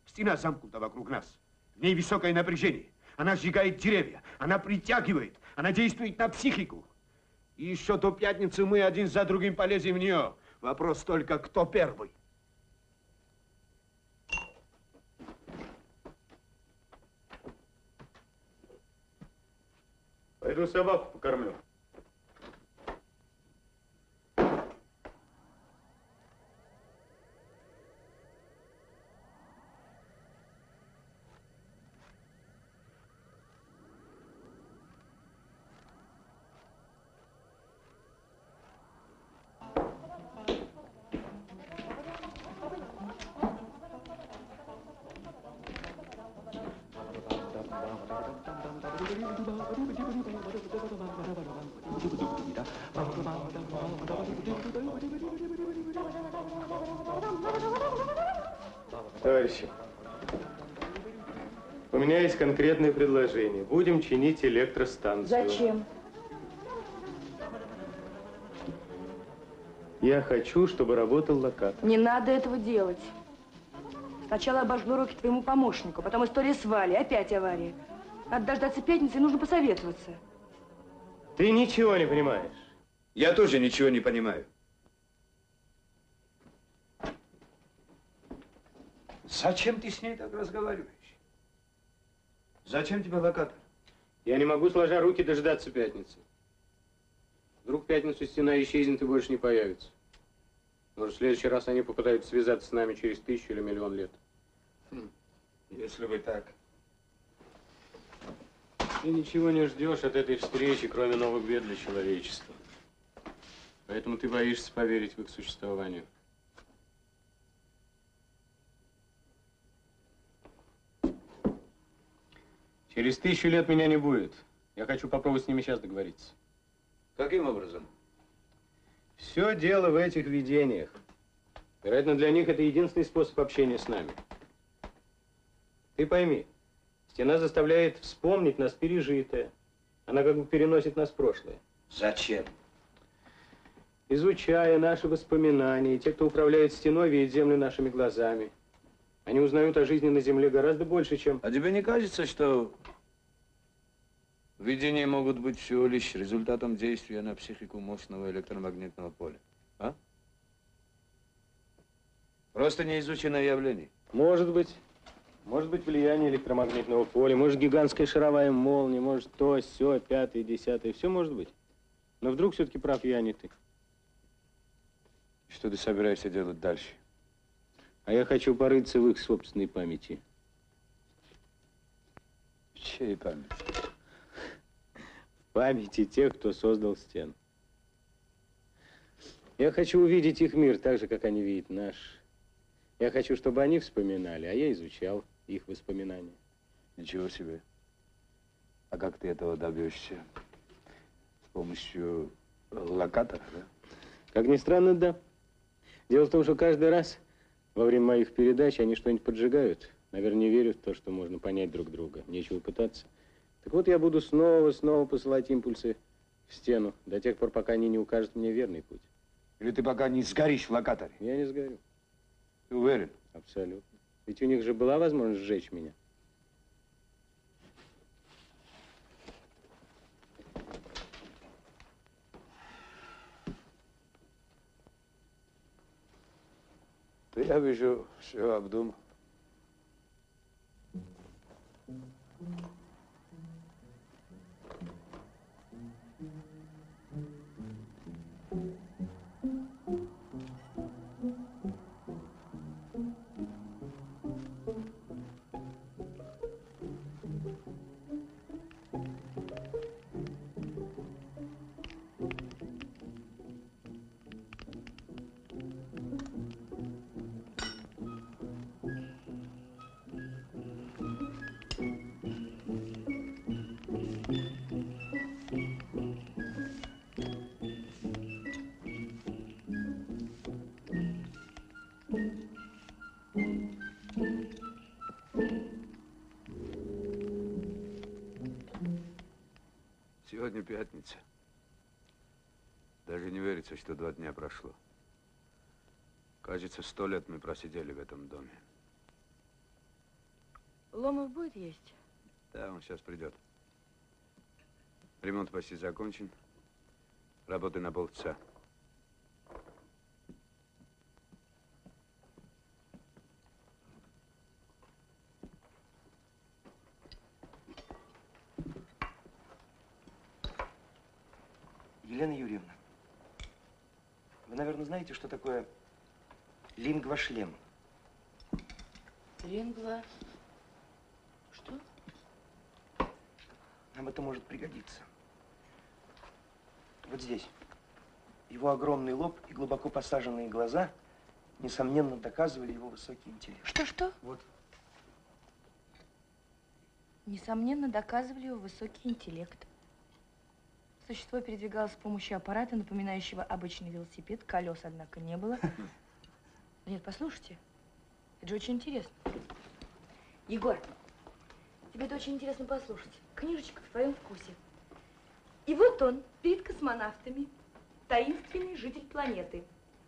Стена замкнута вокруг нас. В ней высокое напряжение. Она сжигает деревья, она притягивает, она действует на психику. И еще до пятницы мы один за другим полезем в нее. Вопрос только, кто первый. Пойду собаку покормлю. Товарищи, у меня есть конкретное предложение. Будем чинить электростанцию. Зачем? Я хочу, чтобы работал локатор. Не надо этого делать. Сначала обожгу руки твоему помощнику, потом история с Валей, опять авария. Надо дождаться пятницы, и нужно посоветоваться. Ты ничего не понимаешь. Я тоже ничего не понимаю. Зачем ты с ней так разговариваешь? Зачем тебе локатор? Я не могу, сложа руки, дождаться пятницы. Вдруг в пятницу стена исчезнет и больше не появится. Может, в следующий раз они попытаются связаться с нами через тысячу или миллион лет. Хм, Если бы так. Ты ничего не ждешь от этой встречи, кроме новых бед для человечества. Поэтому ты боишься поверить в их существование. Через тысячу лет меня не будет. Я хочу попробовать с ними сейчас договориться. Каким образом? Все дело в этих видениях. Вероятно, для них это единственный способ общения с нами. Ты пойми, стена заставляет вспомнить нас пережитое. Она как бы переносит нас в прошлое. Зачем? Изучая наши воспоминания, те, кто управляет стеной, видят землю нашими глазами. Они узнают о жизни на Земле гораздо больше, чем... А тебе не кажется, что видения могут быть всего лишь результатом действия на психику мощного электромагнитного поля? А? Просто неизученное явление. Может быть. Может быть, влияние электромагнитного поля, может, гигантская шаровая молния, может, то, все, пятое, десятое, все может быть. Но вдруг все-таки прав я, а не ты. Что ты собираешься делать дальше? А я хочу порыться в их собственной памяти. В чьей памяти? В памяти тех, кто создал стену. Я хочу увидеть их мир так же, как они видят наш. Я хочу, чтобы они вспоминали, а я изучал их воспоминания. Ничего себе. А как ты этого добьешься? С помощью локатора, да? Как ни странно, да. Дело в том, что каждый раз во время моих передач они что-нибудь поджигают. Наверное, не верят в то, что можно понять друг друга. Нечего пытаться. Так вот, я буду снова, снова посылать импульсы в стену, до тех пор, пока они не укажут мне верный путь. Или ты пока не сгоришь в локаторе? Я не сгорю. Ты уверен? Абсолютно. Ведь у них же была возможность сжечь меня. Ты, я вижу, все обдумал. Пятница. Даже не верится, что два дня прошло. Кажется, сто лет мы просидели в этом доме. Ломов будет есть? Да, он сейчас придет. Ремонт почти закончен. Работы на полчаса. Елена Юрьевна, вы, наверное, знаете, что такое лингвошлем? Лингва. Что? Нам это может пригодиться. Вот здесь. Его огромный лоб и глубоко посаженные глаза, несомненно, доказывали его высокий интеллект. Что-что? Вот. Несомненно, доказывали его высокий интеллект. Существо передвигалось с помощью аппарата, напоминающего обычный велосипед. Колес, однако, не было. Нет, послушайте. Это же очень интересно. Егор, тебе это очень интересно послушать. Книжечка в твоем вкусе. И вот он, перед космонавтами, таинственный житель планеты.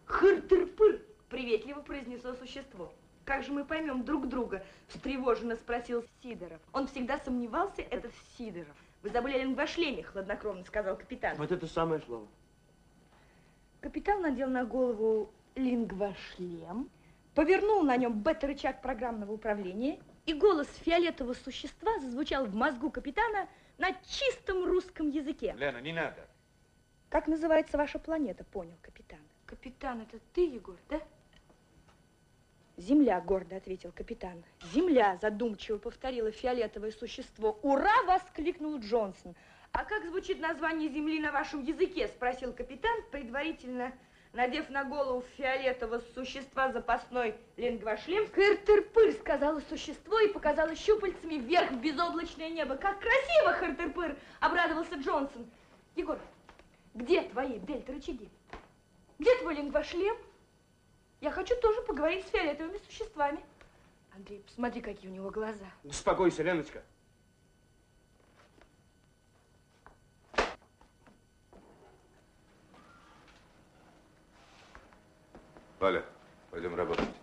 Хыр-тыр-пыр, приветливо произнесло существо. Как же мы поймем друг друга? Встревоженно спросил Сидоров. Он всегда сомневался, это Сидоров. Вы забыли о лингвошлеме, хладнокровно сказал капитан. Вот это самое слово. Капитан надел на голову лингвошлем, повернул на нем бета-рычаг программного управления, и голос фиолетового существа зазвучал в мозгу капитана на чистом русском языке. Лена, не надо. Как называется ваша планета, понял капитан. Капитан, это ты, Егор, да? Земля, гордо ответил капитан. Земля, задумчиво повторило фиолетовое существо. Ура! воскликнул Джонсон. А как звучит название Земли на вашем языке? Спросил капитан, предварительно надев на голову фиолетового существа запасной лингвошлем. Хыр-тыр-пыр, сказала существо и показало щупальцами вверх в безоблачное небо. Как красиво, хыр-тыр-пыр, обрадовался Джонсон. Егор, где твои дельта-рычаги? Где твой лингвошлем? Я хочу тоже поговорить с фиолетовыми существами. Андрей, посмотри, какие у него глаза. Успокойся, Леночка. Валя, пойдем работать.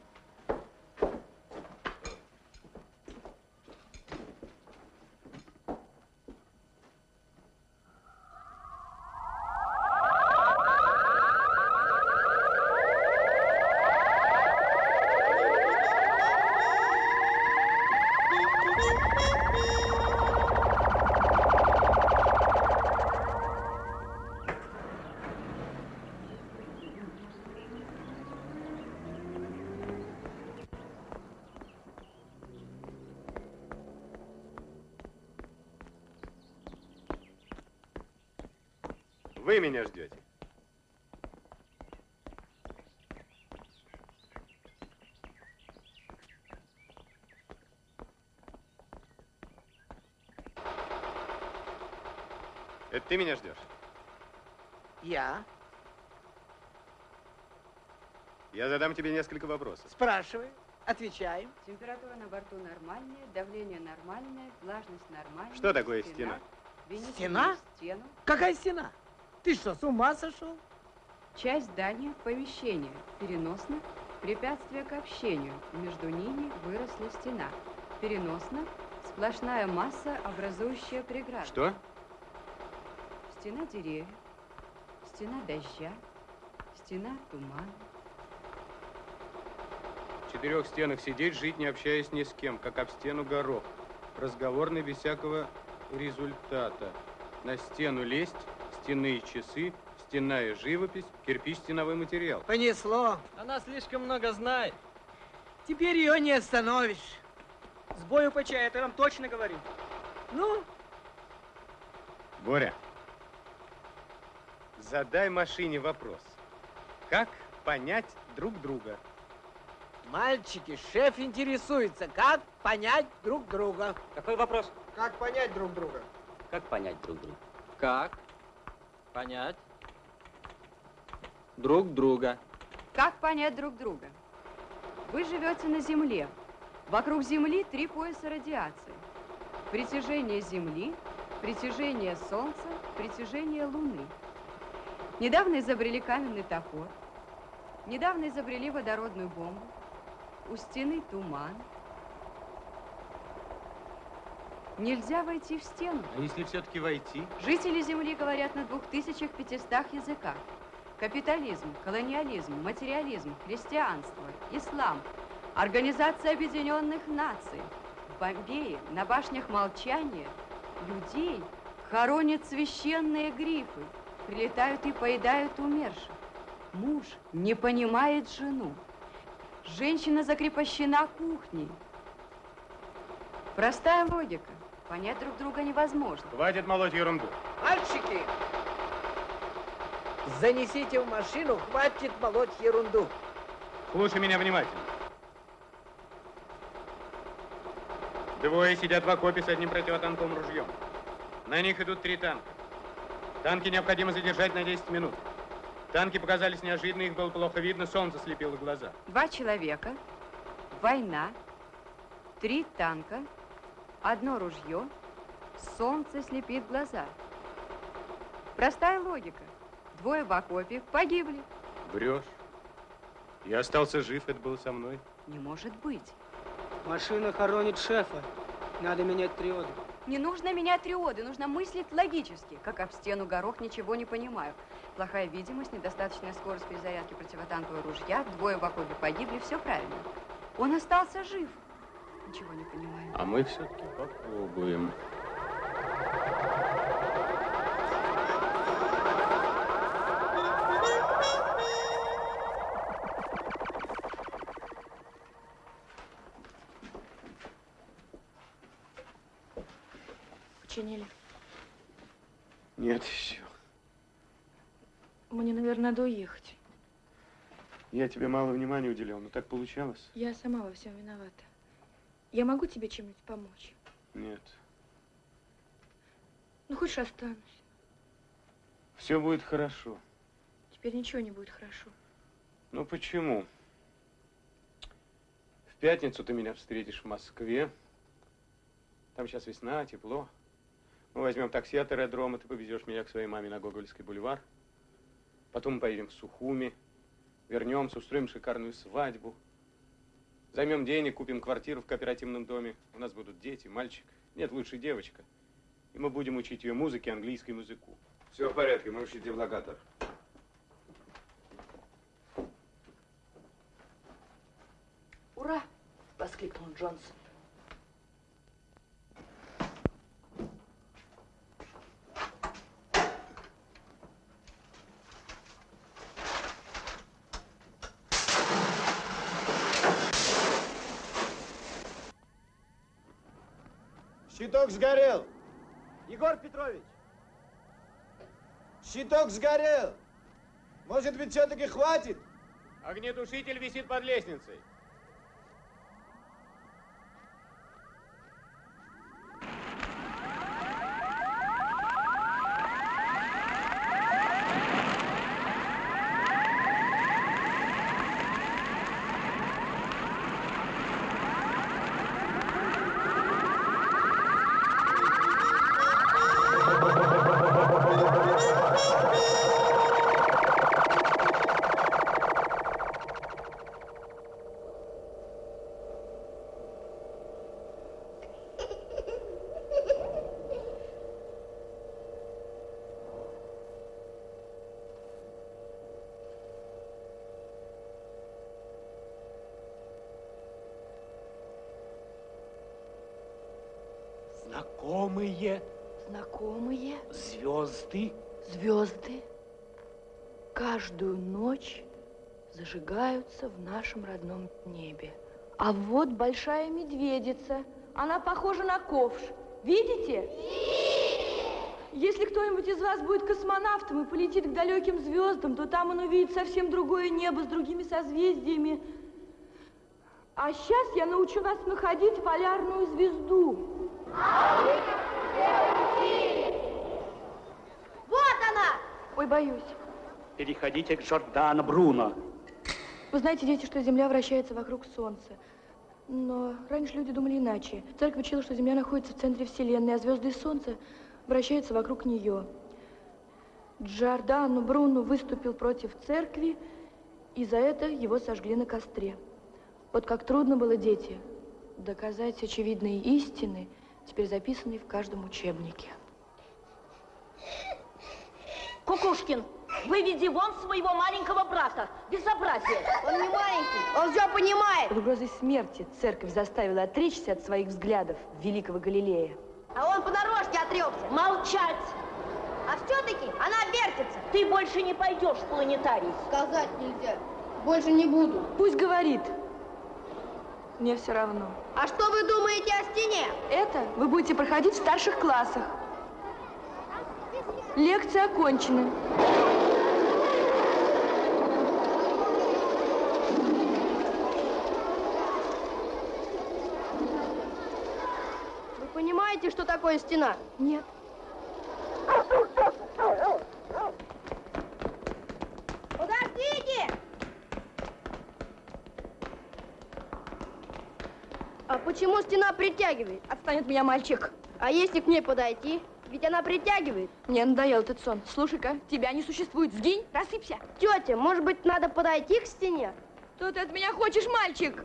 Меня ждете. Это ты меня ждешь? Я? Я задам тебе несколько вопросов. Спрашивай, отвечаем. Температура на борту нормальная, давление нормальное, влажность нормальная. Что такое стена? Стена? мне Стену. Какая стена? Ты что, с ума сошел? Часть здания помещения. Переносно. Препятствие к общению. Между ними выросла стена. Переносно. Сплошная масса, образующая преграду. Что? Стена деревьев. Стена дождя. Стена тумана. В четырех стенах сидеть, жить, не общаясь ни с кем, как об стену горох. Разговорный без всякого результата. На стену лезть, стенные часы, стенная живопись, кирпич, стеновой материал. Понесло. Она слишком много знает. Теперь ее не остановишь. С бою по чаю, это я вам точно говорю. Ну, Боря, задай машине вопрос. Как понять друг друга? мальчики, шеф интересуется, как понять друг друга. Какой вопрос? Как понять друг друга? Как понять друг друга? Как понять друг друга? Как понять друг друга? Вы живете на Земле. Вокруг Земли три пояса радиации. Притяжение Земли, притяжение Солнца, притяжение Луны. Недавно изобрели каменный топор. Недавно изобрели водородную бомбу. У стены туман. Нельзя войти в стену. А если все-таки войти? Жители Земли говорят на 2500 языках. Капитализм, колониализм, материализм, христианство, ислам, Организация Объединенных Наций. В Бомбее на башнях молчания людей хоронят священные грифы, прилетают и поедают умерших. Муж не понимает жену. Женщина закрепощена кухней. Простая логика. Понять друг друга невозможно. Хватит молоть ерунду. Мальчики, занесите в машину, хватит молоть ерунду. Слушай меня внимательно. Двое сидят в окопе с одним противотанковым ружьем. На них идут три танка. Танки необходимо задержать на 10 минут. Танки показались неожиданно, их было плохо видно, солнце слепило глаза. Два человека, война, три танка, одно ружье, солнце слепит глаза. Простая логика. Двое в окопе погибли. Врешь. Я остался жив, это было со мной. Не может быть. Машина хоронит шефа. Надо менять триоды. Не нужно менять триоды, нужно мыслить логически. Как об стену горох, ничего не понимаю. Плохая видимость, недостаточная скорость перезарядки противотанкового ружья, двое в окопе погибли, все правильно. Он остался жив. Ничего не понимаю. А мы все-таки попробуем. Починили. Нет еще. Мне, наверное, надо уехать. Я тебе мало внимания уделял, но так получалось. Я сама во всем виновата. Я могу тебе чем-нибудь помочь? Нет. Ну, хочешь, останусь. Все будет хорошо. Теперь ничего не будет хорошо. Ну почему? В пятницу ты меня встретишь в Москве. Там сейчас весна, тепло. Мы возьмем такси от аэродрома, ты повезешь меня к своей маме на Гогольский бульвар. Потом мы поедем в Сухуми, вернемся, устроим шикарную свадьбу. Займем денег, купим квартиру в кооперативном доме. У нас будут дети, мальчик. Нет, лучше девочка. И мы будем учить ее музыке, английскому языку. Все в порядке, можешь идти в локатор. «Ура!» — воскликнул Джонсон. Щиток сгорел. Егор Петрович! Щиток сгорел. Может быть, все-таки хватит? Огнетушитель висит под лестницей. Знакомые Знакомые звезды. звезды каждую ночь зажигаются в нашем родном небе. А вот большая медведица. Она похожа на ковш. Видите? Если кто-нибудь из вас будет космонавтом и полетит к далеким звездам, то там он увидит совсем другое небо с другими созвездиями. А сейчас я научу вас находить полярную звезду. Вот она! Ой, боюсь. Переходите к Джордано Бруно. Вы знаете, дети, что Земля вращается вокруг Солнца. Но раньше люди думали иначе. Церковь учила, что Земля находится в центре Вселенной, а звезды и Солнце вращаются вокруг нее. Джордано Бруно выступил против церкви, и за это его сожгли на костре. Вот как трудно было, дети, доказать очевидные истины, теперь записанные в каждом учебнике. Кукушкин, выведи вон своего маленького брата. Безобразие. Он не маленький, он все понимает. Под угрозой смерти церковь заставила отречься от своих взглядов великого Галилея. А он понарошке отрекся. Молчать. А все-таки она вертится. Ты больше не пойдешь в планетарий. Сказать нельзя. Больше не буду. Пусть говорит. Мне все равно. А что вы думаете о стене? Это вы будете проходить в старших классах. Лекция окончена. Понимаете, что такое стена? Нет. Подождите! А почему стена притягивает? Отстань от меня, мальчик. А если к ней подойти? Ведь она притягивает. Мне надоел этот сон. Слушай-ка, тебя не существует. Сгинь, рассыпься. Тетя, может быть, надо подойти к стене? Что ты от меня хочешь, мальчик?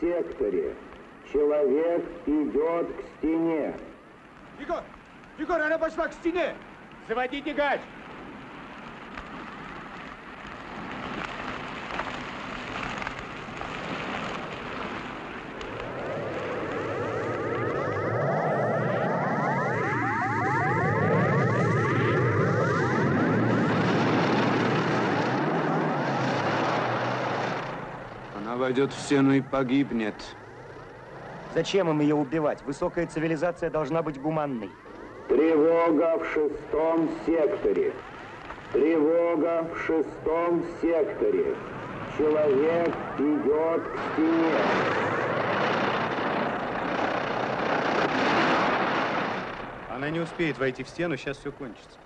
Секторе. Человек идет к стене. Егор! Егор, она пошла к стене! Заводите гач. Она войдет в стену и погибнет. Зачем им ее убивать? Высокая цивилизация должна быть гуманной. Тревога в шестом секторе. Тревога в шестом секторе. Человек идет к стене. Она не успеет войти в стену, сейчас все кончится.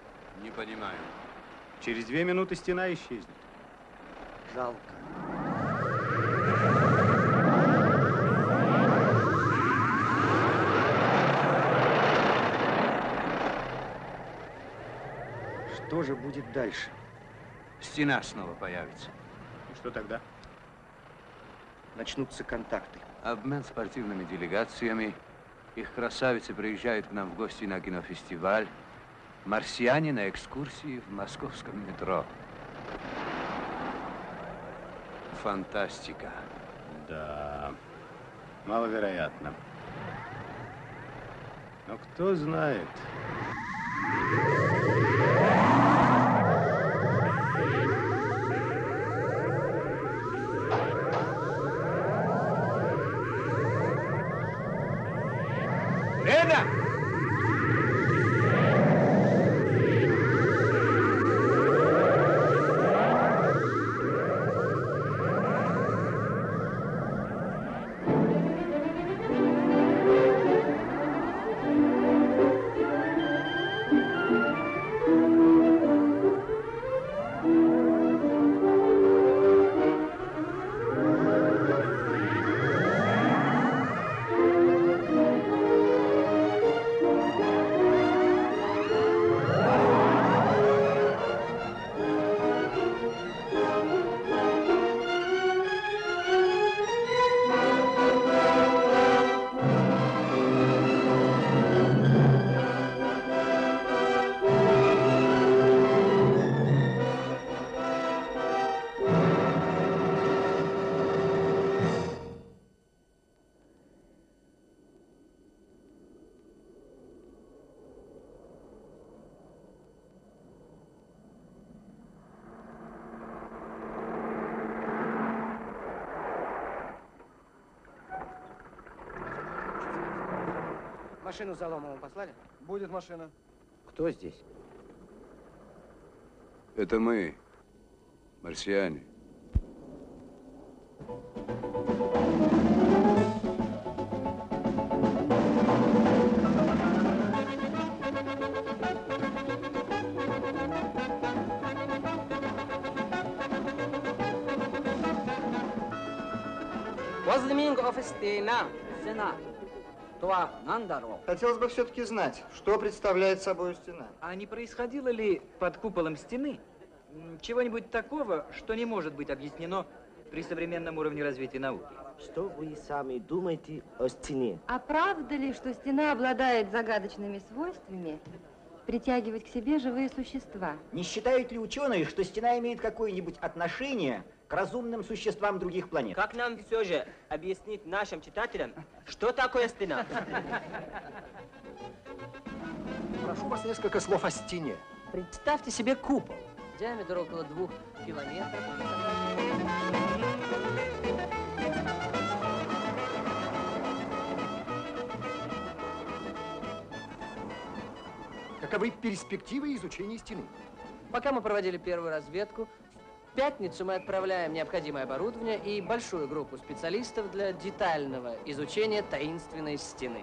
Не понимаю. Через две минуты стена исчезнет. Жалко. Же будет дальше? Стена снова появится. И что тогда? Начнутся контакты. Обмен спортивными делегациями. Их красавицы приезжают к нам в гости на кинофестиваль. Марсиане на экскурсии в московском метро. Фантастика. Да, маловероятно. Но кто знает. Машину за Ломовым послали? Будет машина. Кто здесь? Это мы, марсиане. Хотелось бы все-таки знать, что представляет собой стена. А не происходило ли под куполом стены чего-нибудь такого, что не может быть объяснено при современном уровне развития науки? Что вы сами думаете о стене? А правда ли, что стена обладает загадочными свойствами притягивать к себе живые существа? Не считают ли ученые, что стена имеет какое-нибудь отношение разумным существам других планет? Как нам все же объяснить нашим читателям, что такое стена? Прошу вас несколько слов о стене. Представьте себе купол. Диаметр около двух километров. Каковы перспективы изучения стены? Пока мы проводили первую разведку, в пятницу мы отправляем необходимое оборудование и большую группу специалистов для детального изучения таинственной стены.